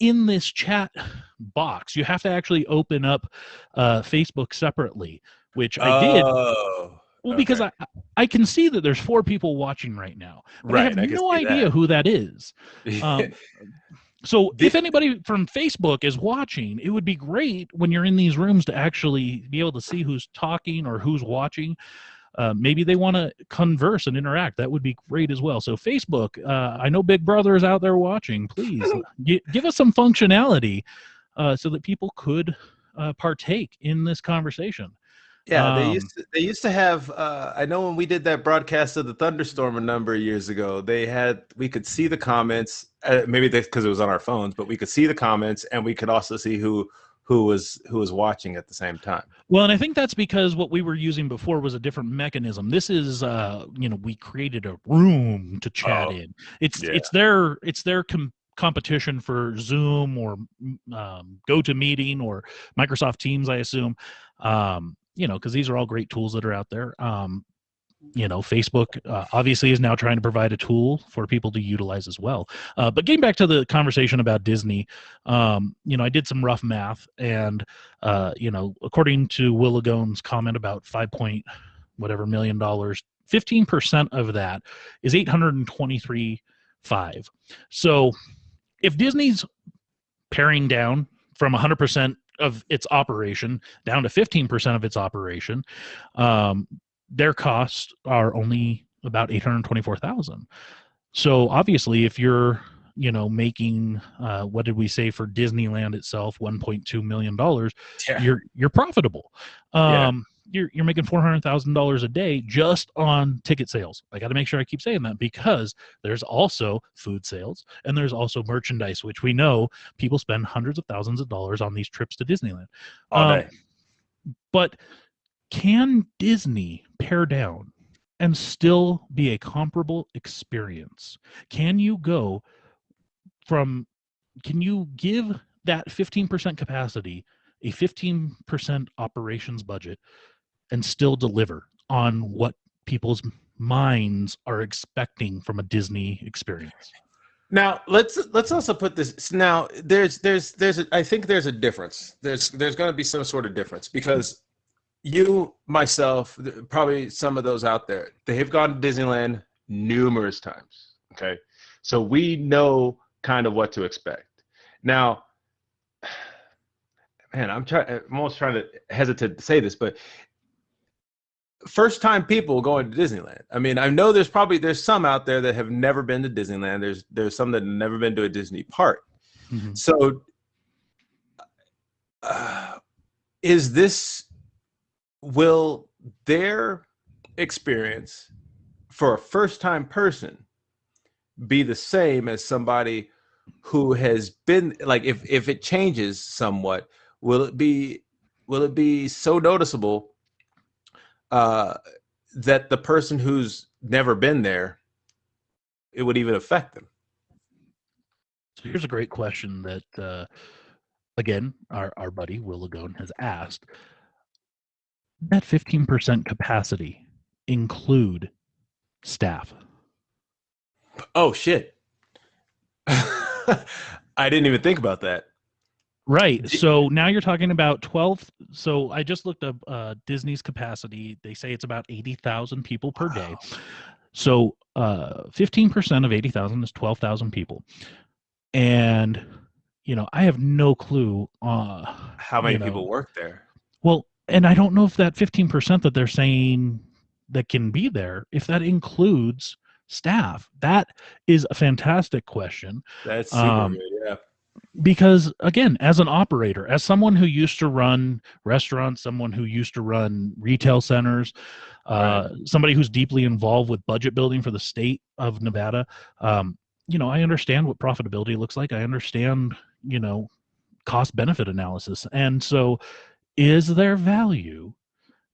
in this chat box. You have to actually open up uh, Facebook separately, which I did. Oh, Well, because. I I can see that there's four people watching right now, but I right. have can no idea that. who that is. Um, so if anybody from Facebook is watching, it would be great when you're in these rooms to actually be able to see who's talking or who's watching. Uh, maybe they want to converse and interact. That would be great as well. So Facebook, uh, I know Big Brother is out there watching. Please gi- give us some functionality uh, so that people could uh, partake in this conversation. Yeah, they Um, used to, they used to have. Uh, I know when we did that broadcast of the thunderstorm a number of years ago, they had we could see the comments. Uh, maybe because it was on our phones, but we could see the comments, and we could also see who who was who was watching at the same time. Well, and I think that's because what we were using before was a different mechanism. This is, uh, you know, we created a room to chat Oh, in. It's yeah. it's their it's their com- competition for Zoom or um, GoToMeeting or Microsoft Teams, I assume. Um, you know, because these are all great tools that are out there. Um, you know, Facebook uh, obviously is now trying to provide a tool for people to utilize as well. Uh, but getting back to the conversation about Disney, um, you know, I did some rough math, and uh, you know, according to Will Lagone's comment about five point whatever million dollars, fifteen percent of that is eight hundred and twenty three five. So, if Disney's paring down from hundred percent of its operation down to fifteen percent of its operation, um, their costs are only about 824,000. So obviously if you're, you know, making uh, what did we say for Disneyland itself 1.2 million dollars, Yeah. you're you're profitable. Yeah. You're you're making $400,000 a day just on ticket sales. I got to make sure I keep saying that because there's also food sales and there's also merchandise which we know people spend hundreds of thousands of dollars on these trips to Disneyland. All Um, day. but can Disney pare down and still be a comparable experience? Can you go from, can you give that 15% capacity a 15% operations budget and still deliver on what people's minds are expecting from a Disney experience? Now let's let's also put this. Now there's there's there's a, I think there's a difference. There's there's going to be some sort of difference because you myself probably some of those out there they have gone to Disneyland numerous times. Okay, so we know kind of what to expect. Now, man, I'm trying. I'm almost trying to hesitate to say this, but first time people going to Disneyland. I mean, I know there's probably there's some out there that have never been to Disneyland. There's there's some that have never been to a Disney park. Mhm. So uh, is this will their experience for a first time person be the same as somebody who has been like if if it changes somewhat will it be will it be so noticeable uh that the person who's never been there it would even affect them So here's a great question that, uh, again, our, our buddy Will Lagone has asked. That 15% capacity include staff? oh shit I didn't even think about that. Right. So now you're talking about 12. So I just looked up uh, Disney's capacity. They say it's about 80,000 people per day. So uh, 15% of 80,000 is 12,000 people. And, you know, I have no clue. Uh, How many you know, people work there? Well, and I don't know if that 15% that they're saying that can be there, if that includes staff. That is a fantastic question That's super Um, good. Yeah. Because again as an operator as someone who used to run restaurants someone who used to run retail centers uh, somebody who's deeply involved with budget building for the state of nevada um, you know i understand what profitability looks like. I understand you know cost benefit analysis. And so is there value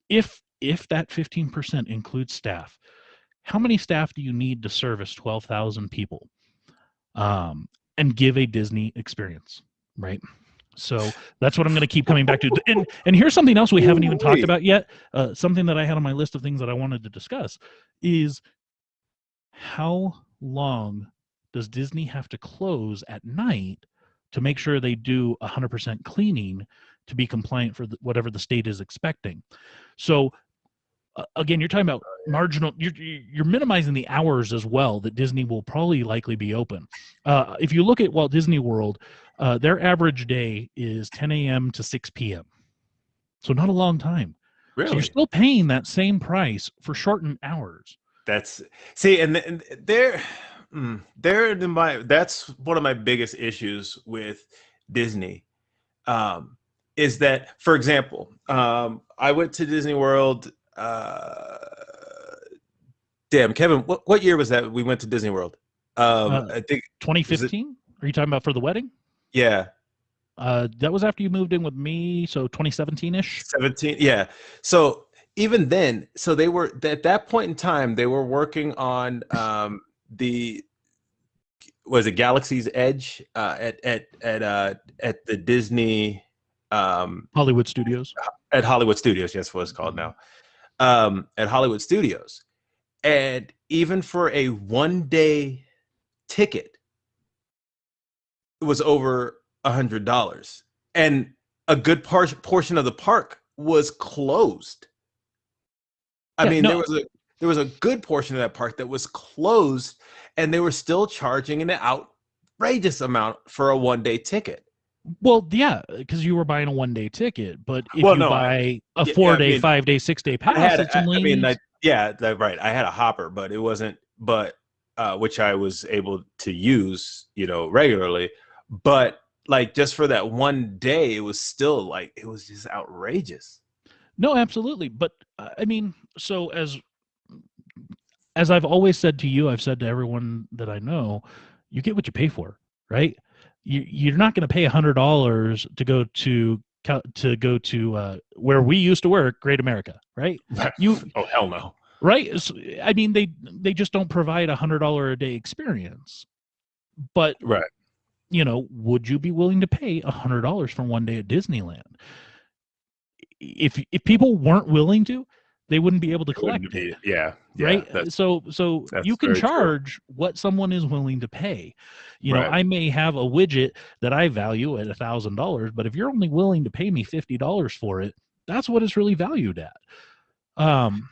if if that 15% includes staff? How many staff do you need to service 12,000 people? Um, and give a Disney experience, right? So that's what I'm going to keep coming back to. And and here's something else we haven't even talked about yet. Uh, something that I had on my list of things that I wanted to discuss is how long does Disney have to close at night to make sure they do 100% cleaning to be compliant for the, whatever the state is expecting? So again, you're talking about marginal. You're you're minimizing the hours as well that Disney will probably likely be open. Uh, if you look at Walt Disney World, uh, their average day is 10 a.m. to 6 p.m. So not a long time. So Really? you're still paying that same price for shortened hours. That's see, and, and they're mm, they're in my that's one of my biggest issues with Disney. Um, is that, for example, um, I went to Disney World. Uh, damn, Kevin, what, what year was that we went to Disney World? Um, Uh, I think, 2015? Are you talking about for the wedding? yeah, Uh, that was after you moved in with me, so 2017 ish. 17 yeah so even then so they were at that point in time they were working on um the was it galaxy's edge uh at at at uh at the disney um Hollywood Studios. at hollywood studios yes what it's called now um at hollywood studios. And even for a one day ticket it was over a hundred dollars. And a good par- portion of the park was closed. I Yeah, mean no. there was a there was a good portion of that park that was closed and they were still charging an outrageous amount for a one day ticket Well, yeah, because you were buying a one day ticket, but if Well, you no, buy I- a yeah, four I day, mean, five day, six day pass, I had, it's I, I mean, I, yeah, that, right. I had a hopper, but it wasn't, but uh, which I was able to use, you know, regularly. But like just for that one day, it was still like it was just outrageous. no, absolutely. But uh, I mean, so as as I've always said to you, I've said to everyone that I know, you get what you pay for, right? You you're not going to pay a hundred dollars to go to to go to uh, where we used to work, Great America, right? You oh hell no. right I mean they they just don't provide a hundred dollar a day experience but Right. you know would you be willing to pay a hundred dollars for one day at disneyland if if people weren't willing to they wouldn't be able to collect be- it yeah, yeah, right so so you can very true. charge what someone is willing to pay you know Right. i may have a widget that i value at a thousand dollars but if you're only willing to pay me fifty dollars for it that's what it's really valued at um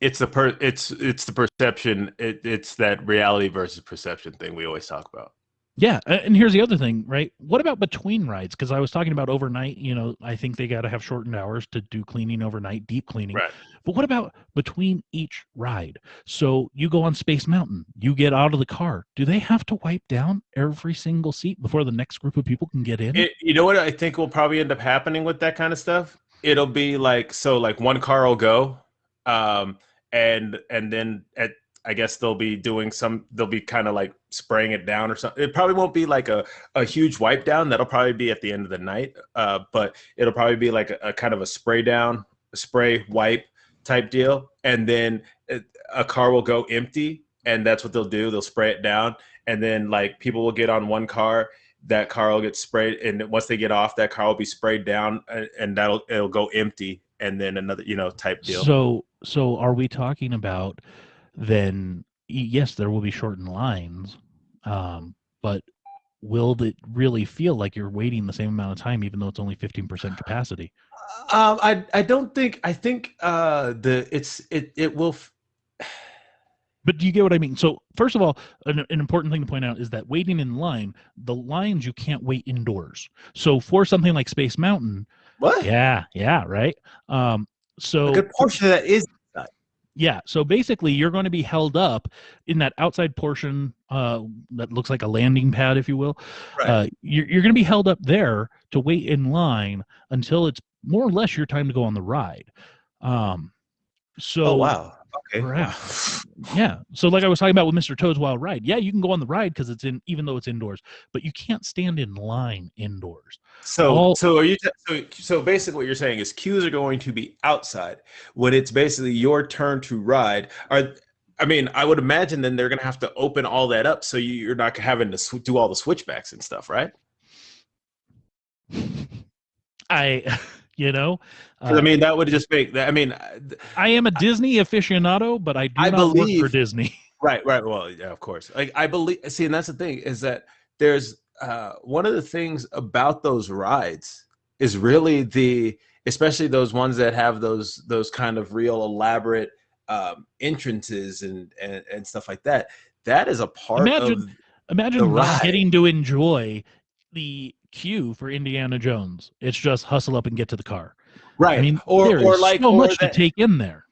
it's the per it's it's the perception. It, it's that reality versus perception thing we always talk about. Yeah, and here's the other thing, right? What about between rides? Because I was talking about overnight. You know, I think they got to have shortened hours to do cleaning overnight, deep cleaning. Right. But what about between each ride? So you go on Space Mountain, you get out of the car. Do they have to wipe down every single seat before the next group of people can get in? It, you know what I think will probably end up happening with that kind of stuff? It'll be like so like one car will go, um, and and then at I guess they'll be doing some they'll be kind of like spraying it down or something. It probably won't be like a, a huge wipe down. That'll probably be at the end of the night. Uh, but it'll probably be like a, a kind of a spray down, a spray wipe type deal. And then it, a car will go empty and that's what they'll do. They'll spray it down. And then like people will get on one car that car will get sprayed and once they get off that car will be sprayed down and, and that'll it'll go empty and then another you know type deal So, so are we talking about then? Yes, there will be shortened lines, um, but will it really feel like you're waiting the same amount of time, even though it's only 15% capacity? Um, I I don't think I think uh the it's it it will. F- But do you get what I mean? So first of all, an, an important thing to point out is that waiting in line, the lines you can't wait indoors. So for something like Space Mountain, what? yeah, yeah, right. Um, so A good portion of that is Yeah. So basically, you're going to be held up in that outside portion uh, that looks like a landing pad, if you will. Right. Uh, you're you're going to be held up there to wait in line until it's more or less your time to go on the ride. Um, so oh wow. Okay. Right. yeah. So like I was talking about with Mr. Toad's Wild Ride, yeah, you can go on the ride because it's in, even though it's indoors, but you can't stand in line indoors. So, All- so are you? T- so, so basically, what you're saying is queues are going to be outside when it's basically your turn to ride. Are I mean, I would imagine then they're going to have to open all that up so you, you're not having to sw- do all the switchbacks and stuff, right? I, you know uh, I mean, that would just make that. I mean, uh, I am a Disney aficionado, but I do I not work for Disney. right, right. Well, yeah, of course. Like I believe. See, and that's the thing is that there's uh, one of the things about those rides is really the, especially those ones that have those those kind of real elaborate um, entrances and, and and stuff like that. That is a part Imagine- of Imagine The not ride. getting to enjoy the queue for Indiana Jones. It's just hustle up and get to the car. right. I mean, or there or is like so or much that- to take in there.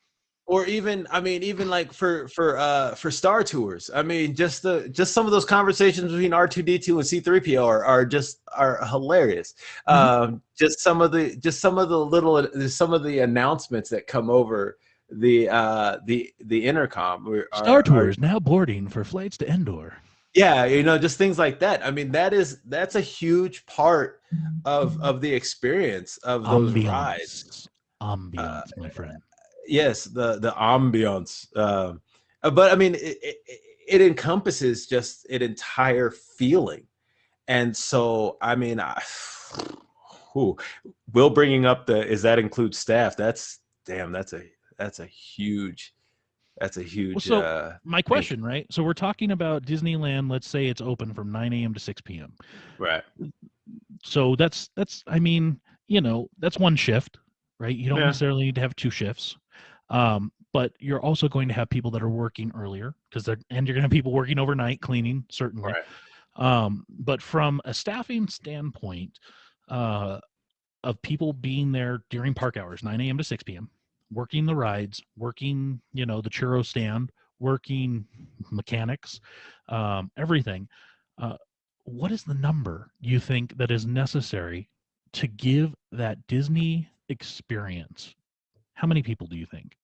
or even i mean even like for for uh for star tours i mean just the just some of those conversations between r2d2 and c3po are, are just are hilarious Mm-hmm. um just some of the just some of the little some of the announcements that come over the uh the the intercom are- Star are- Tours now boarding for flights to Endor. Yeah you know just things like that i mean that is that's a huge part of of the experience of those rides Ambiance. Ambiance, my friend. yes the the ambiance um uh, but i mean it, it, it encompasses just an entire feeling and so i mean I, whew, will bringing up the is that include staff that's damn that's a that's a huge that's a huge so- uh My question, right? So we're talking about Disneyland. Let's say it's open from 9 a.m. to 6 p.m. right So that's that's I mean, you know, that's one shift, right? You don't Yeah. necessarily need to have two shifts. Um, but you're also going to have people that are working earlier because they're and you're going to have people working overnight cleaning certainly. right Um, but from a staffing standpoint, uh, of people being there during park hours, 9 a.m. to 6 p.m., working the rides, working, you know, the churro stand, working mechanics, um, everything. Uh, what is the number you think that is necessary to give that Disney experience? How many people do you think?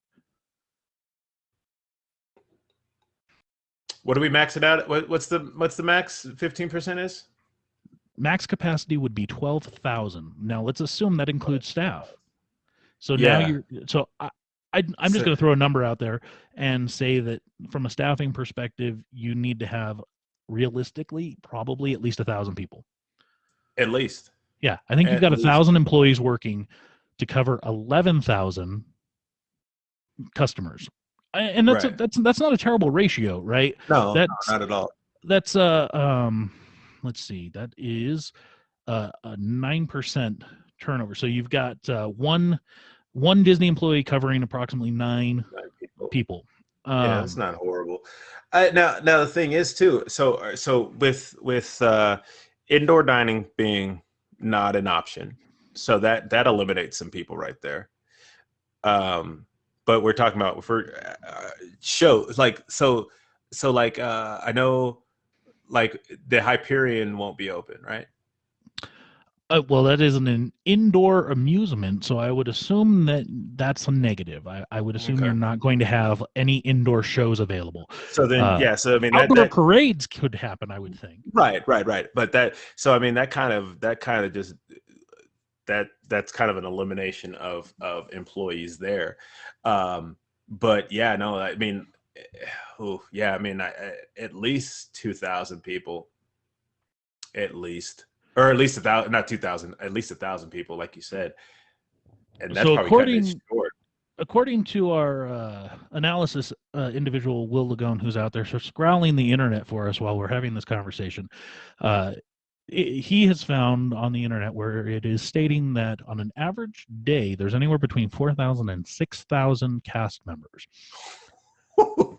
what do we max it out what, what's the what's the max 15% is Max capacity would be 12,000. Now let's assume that includes staff. So now you're so I, I I'm just So- going to throw a number out there and say that from a staffing perspective, you need to have realistically probably at least a thousand people. at least Yeah, I think you've got a thousand employees working to cover eleven thousand customers, and that's a, that's that's not a terrible ratio, right? no, That's- no not at all That's uh um, let's see, that is uh, a nine percent turnover. So you've got uh, one one Disney employee covering approximately nine Nine people. people. Um, yeah, it's not horrible. Uh, now, now the thing is too. So, so with with uh, indoor dining being not an option, so that that eliminates some people right there. Um, but we're talking about for uh, shows like so so like uh, I know like the Hyperion won't be open, right? Uh, well, that isn't an indoor amusement, so I would assume that that's a negative. I, I would assume Okay. you're not going to have any indoor shows available. So then, Uh, yeah. So I mean, that, Outdoor that, parades could happen, I would think. Right, right, right. But that so I mean that kind of that kind of just that that's kind of an elimination of of employees there. Um but yeah, no, I mean oh, yeah, I mean I, I- at least 2000 people at least or at least a thousand not 2000 at least a thousand people like you said and that's So probably cutting it according- short According to our uh, analysis uh, individual, Will Lagone, who's out there so scrolling the internet for us while we're having this conversation, uh, he has found on the internet where it is stating that on an average day, there's anywhere between 4,000 and 6,000 cast members.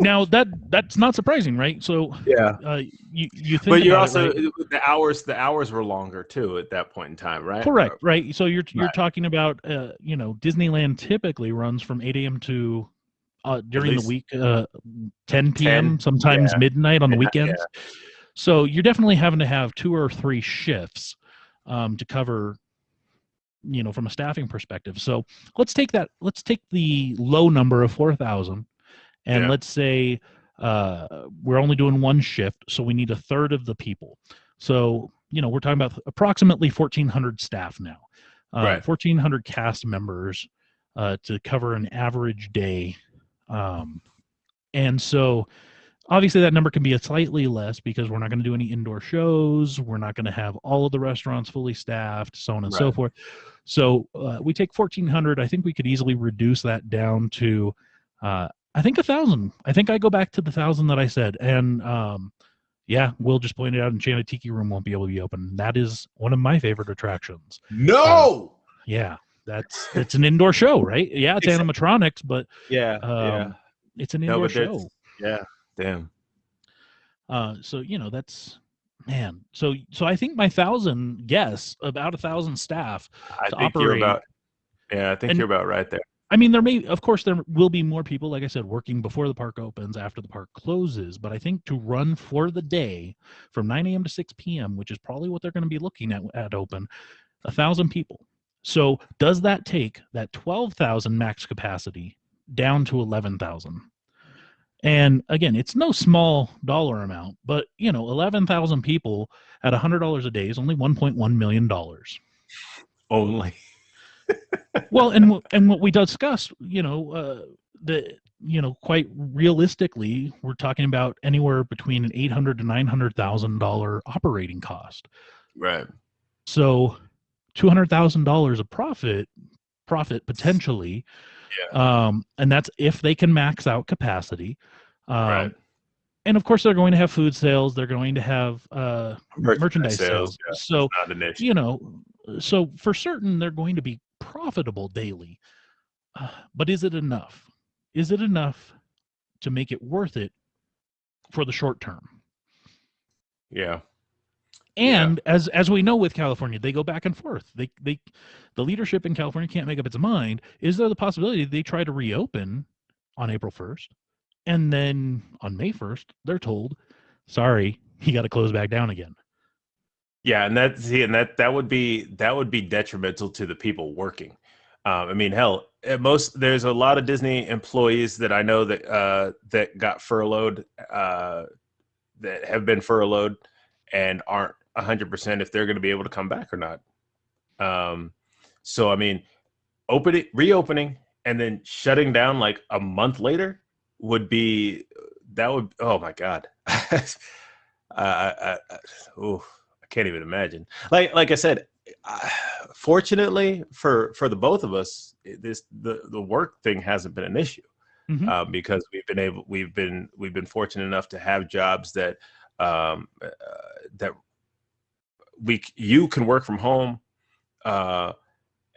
Now that that's not surprising, right? So yeah. uh, you you think, But you're about it, also right? the hours. The hours were longer too at that point in time, right? correct, right? So you're you're Right. talking about uh, you know Disneyland typically runs from 8 a.m. to uh, during the week uh, 10 p.m. 10, sometimes yeah. midnight on the Midnight, yeah. weekends. So you're definitely having to have two or three shifts um, to cover you know from a staffing perspective. So let's take that let's take the low number of 4,000 and Yeah. let's say uh, we're only doing one shift, so we need a third of the people. So you know we're talking about approximately 1,400 staff now, uh, Right. 1,400 cast members uh, to cover an average day, um, and so obviously that number can be a slightly less because we're not going to do any indoor shows we're not going to have all of the restaurants fully staffed so on and so forth so uh, we take 1400 i think we could easily reduce that down to uh, i think a thousand i think i go back to the thousand that i said and um, yeah we'll just point it out enchanted tiki room won't be able to be open that is one of my favorite attractions No. yeah that's it's an indoor show right yeah it's Exact- animatronics but yeah. um, it's an indoor but that's- show yeah. Damn. Uh, so you know that's man. So so I think my thousand guess about a thousand staff. I To think you're operate- about. Yeah, I think and- you're about right there. I mean, there may of course there will be more people, like I said, working before the park opens, after the park closes. But I think to run for the day from 9 a.m. to 6 p.m., which is probably what they're going to be looking at at open, a thousand people. So does that take that 12,000 max capacity down to 11,000? And again, it's no small dollar amount, but you know, 11,000 people at $100 a day is only 1.1 million dollars. Only. well, and and what we discussed, you know, uh, the you know, quite realistically, we're talking about anywhere between an eight hundred to nine hundred thousand dollar operating cost. Right. So, two hundred thousand dollars of profit, profit potentially, um, and that's if they can max out capacity. Um, right. And of course, they're going to have food sales. They're going to have uh, merchandise, sales. yeah, So Not an issue. you know, so for certain they're going to be profitable daily. Uh, but is it enough? Is it enough to make it worth it for the short term? Yeah. Yeah. And as as we know with California, they go back and forth. They they the leadership in California can't make up its mind. Is there the possibility they try to reopen on April 1st and then on May 1st they're told, "Sorry, you got to close back down again." Yeah, and that see, and that that would be that would be detrimental to the people working. Um, I mean, hell, at most there's a lot of Disney employees that I know that uh, that got furloughed, uh, that have been furloughed, and aren't hundred percent if they're going to be able to come back or not. Um, so I mean, opening, reopening, and then shutting down like a month later would be that would oh my god. I, I, I, I can't even imagine. Like like I said, I, fortunately for for the both of us, this the the work thing hasn't been an issue Mhm. uh, because we've been able we've been we've been fortunate enough to have jobs that um, uh, that we you can work from home uh,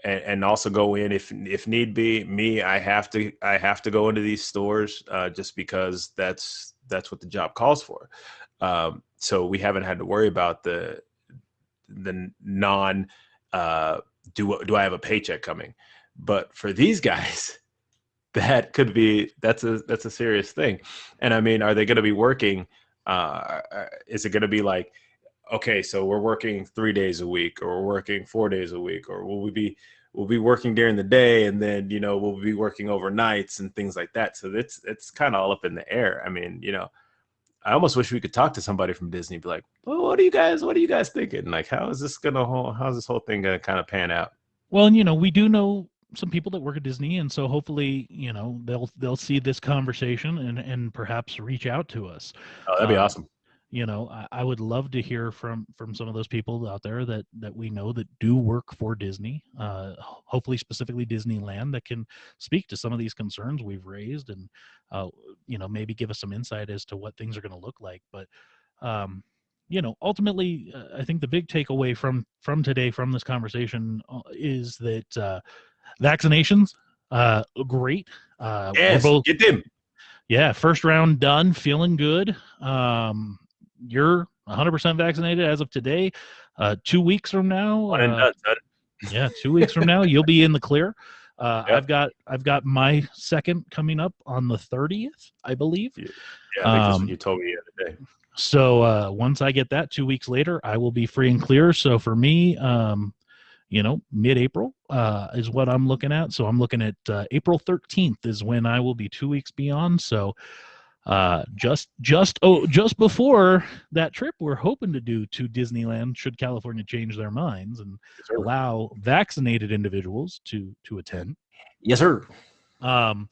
and, and also go in if if need be. Me, I have to I have to go into these stores uh, just because that's that's what the job calls for. Um, so we haven't had to worry about the the non uh, do do I have a paycheck coming? But for these guys, that could be that's a that's a serious thing. And I mean, are they going to be working? Uh, uh, is it going to be like, okay, so we're working three days a week, or we're working four days a week, or will we be we'll be working during the day, and then you know we'll be working overnights and things like that. So it's it's kind of all up in the air. I mean, you know, I almost wish we could talk to somebody from Disney, be like, well, what are you guys what are you guys thinking? Like, how is this gonna whole how's this whole thing gonna kind of pan out? Well, you know, we do know some people that work at Disney, and so hopefully, you know, they'll they'll see this conversation and and perhaps reach out to us. Oh, that'd be Um, awesome. You know, I, I would love to hear from from some of those people out there that that we know that do work for Disney. Uh, hopefully, specifically Disneyland, that can speak to some of these concerns we've raised, and uh, you know, maybe give us some insight as to what things are going to look like. But um, you know, ultimately, uh, I think the big takeaway from from today from this conversation uh, is that uh, vaccinations, uh, great. Uh, Yes, both get them. yeah, first round done, feeling good. Um, you're 100% vaccinated as of today. Uh, two weeks from now, uh, yeah, two weeks from now, you'll be in the clear. Uh, Yep. I've got I've got my second coming up on the 30th, I believe. Yeah, I think um, you told me the other day. So uh, once I get that, two weeks later, I will be free and clear. So for me, um, you know, mid-April uh, is what I'm looking at. So I'm looking at uh, April 13th is when I will be two weeks beyond. So uh, just just oh just before that trip, we're hoping to do to Disneyland. Should California change their minds and Yes, allow vaccinated individuals to to attend. Yes, sir. Um,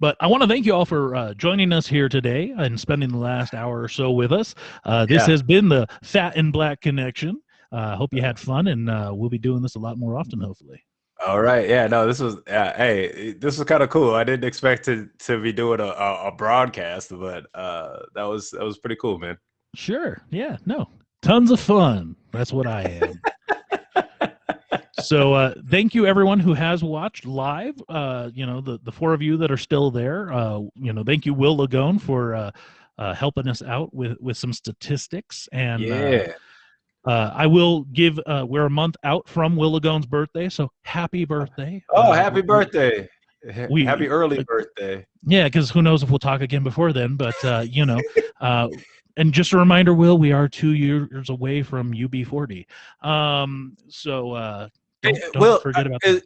but I want to thank you all for uh, joining us here today and spending the last hour or so with us. Uh, this Yeah. has been the Fat and Black Connection. I uh, hope you had fun, and uh, we'll be doing this a lot more often, hopefully. All right. Yeah. No, this was. Uh, hey, this was kind of cool. I didn't expect to to be doing a, a, a broadcast, but uh, that was that was pretty cool, man. Sure. Yeah. No. Tons of fun. That's what I am. so uh thank you everyone who has watched live uh you know the the four of you that are still there uh you know thank you will lagone for uh, uh helping us out with with some statistics and uh, yeah. Uh i will give uh we're a month out from will lagone's birthday so happy birthday oh, Uh, happy birthday. we- happy early birthday. yeah because who knows if we'll talk again before then but uh you know uh and just a reminder will we are two years away from ub40 um so uh don't, don't Will, forget about Is,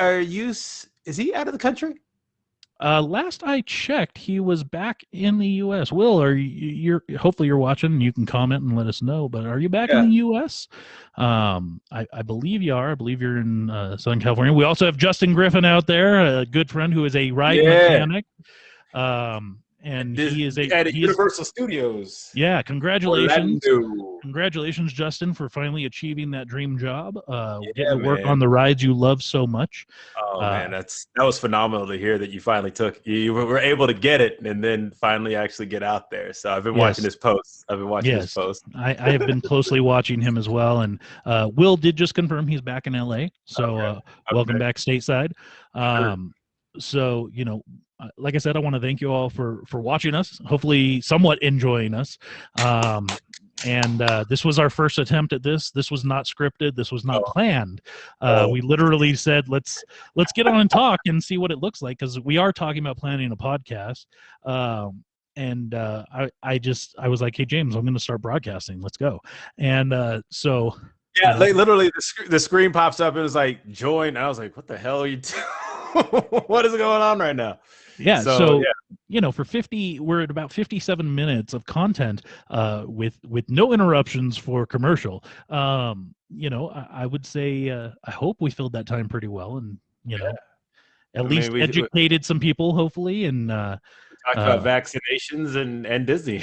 are you? Is he out of the country? Uh, last I checked, he was back in the U.S. Will, are you? You're hopefully you're watching. and You can comment and let us know. But are you back in the U.S.? Um, I, I believe you are. I believe you're in uh, Southern California. We also have Justin Griffin out there, a good friend who is a ride Yeah. mechanic. Um, and he is a at he is- Universal Studios. yeah. Congratulations. Orlando. Congratulations, Justin, for finally achieving that dream job. Uh, Yeah, getting to work man. on the rides you love so much. Oh Uh, man, that's that was phenomenal to hear that you finally took you were able to get it and then finally actually get out there. So I've been watching Yes. his posts. I've been watching Yes. his posts. I, I have been closely watching him as well. And uh, Will did just confirm he's back in LA. So Okay. uh, welcome Okay. back stateside. Um, so you know, uh, like I said, I want to thank you all for for watching us. Hopefully, somewhat enjoying us. Um, and uh, this was our first attempt at this. This was not scripted. This was not Oh. planned. Uh, Oh. We literally said, "Let's let's get on and talk and see what it looks like," because we are talking about planning a podcast. Um, and uh, I I just I was like, "Hey James, I'm going to start broadcasting. Let's go." And uh, so Yeah, literally the sc- the screen pops up. It was like join. I was like, what the hell are you? doing? what is going on right now? yeah, So, so, yeah. you know, for 50, we're at about 57 minutes of content uh, with with no interruptions for commercial. Um, you know, I, I would say uh, I hope we filled that time pretty well, and you know, at I mean, least we- educated some people, hopefully, and uh, Talked Uh, about vaccinations and and Disney.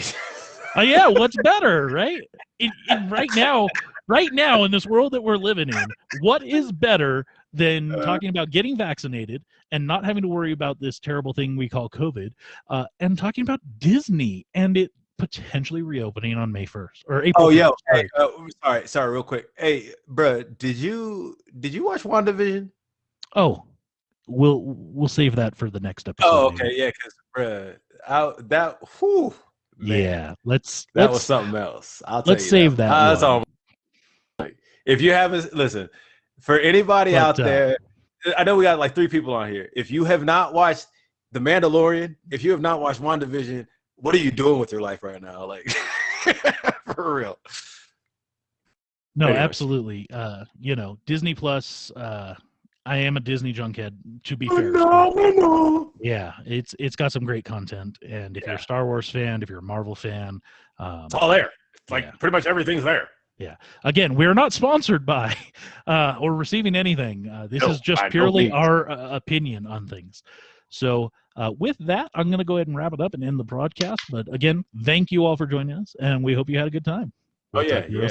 Oh yeah, what's better, right? In right now, right now in this world that we're living in, what is better than Uh. talking about getting vaccinated and not having to worry about this terrible thing we call COVID, uh, and talking about Disney and it potentially reopening on May first or April. oh yeah. 1st, sorry. Hey, uh, sorry, sorry, real quick. Hey, bruh, did you did you watch WandaVision? Oh, we'll we'll save that for the next episode. Oh, maybe. okay, yeah, because bruh, I, that whew, man, Yeah, let's that let's was something else. I'll let's you save that Uh, that's all. If you haven't listen, for anybody But, out uh, there, I know we got like three people on here. If you have not watched The Mandalorian, if you have not watched WandaVision, what are you doing with your life right now? Like, for real. No, Anyways. absolutely. Uh, you know, Disney Plus. Uh, I am a Disney junkhead. To be Oh, fair, no, no, no. yeah, it's it's got some great content. And if you're a Star Wars fan, if you're a Marvel fan, um, It's all there. It's like Yeah. pretty much everything's there. Again, we're not sponsored by uh, or receiving anything. Uh, this No, is just no purely our uh, opinion on things. So, uh, with that, I'm going to go ahead and wrap it up and end the broadcast. But again, thank you all for joining us, and we hope you had a good time. Oh, We'll yeah, talk to you yeah. all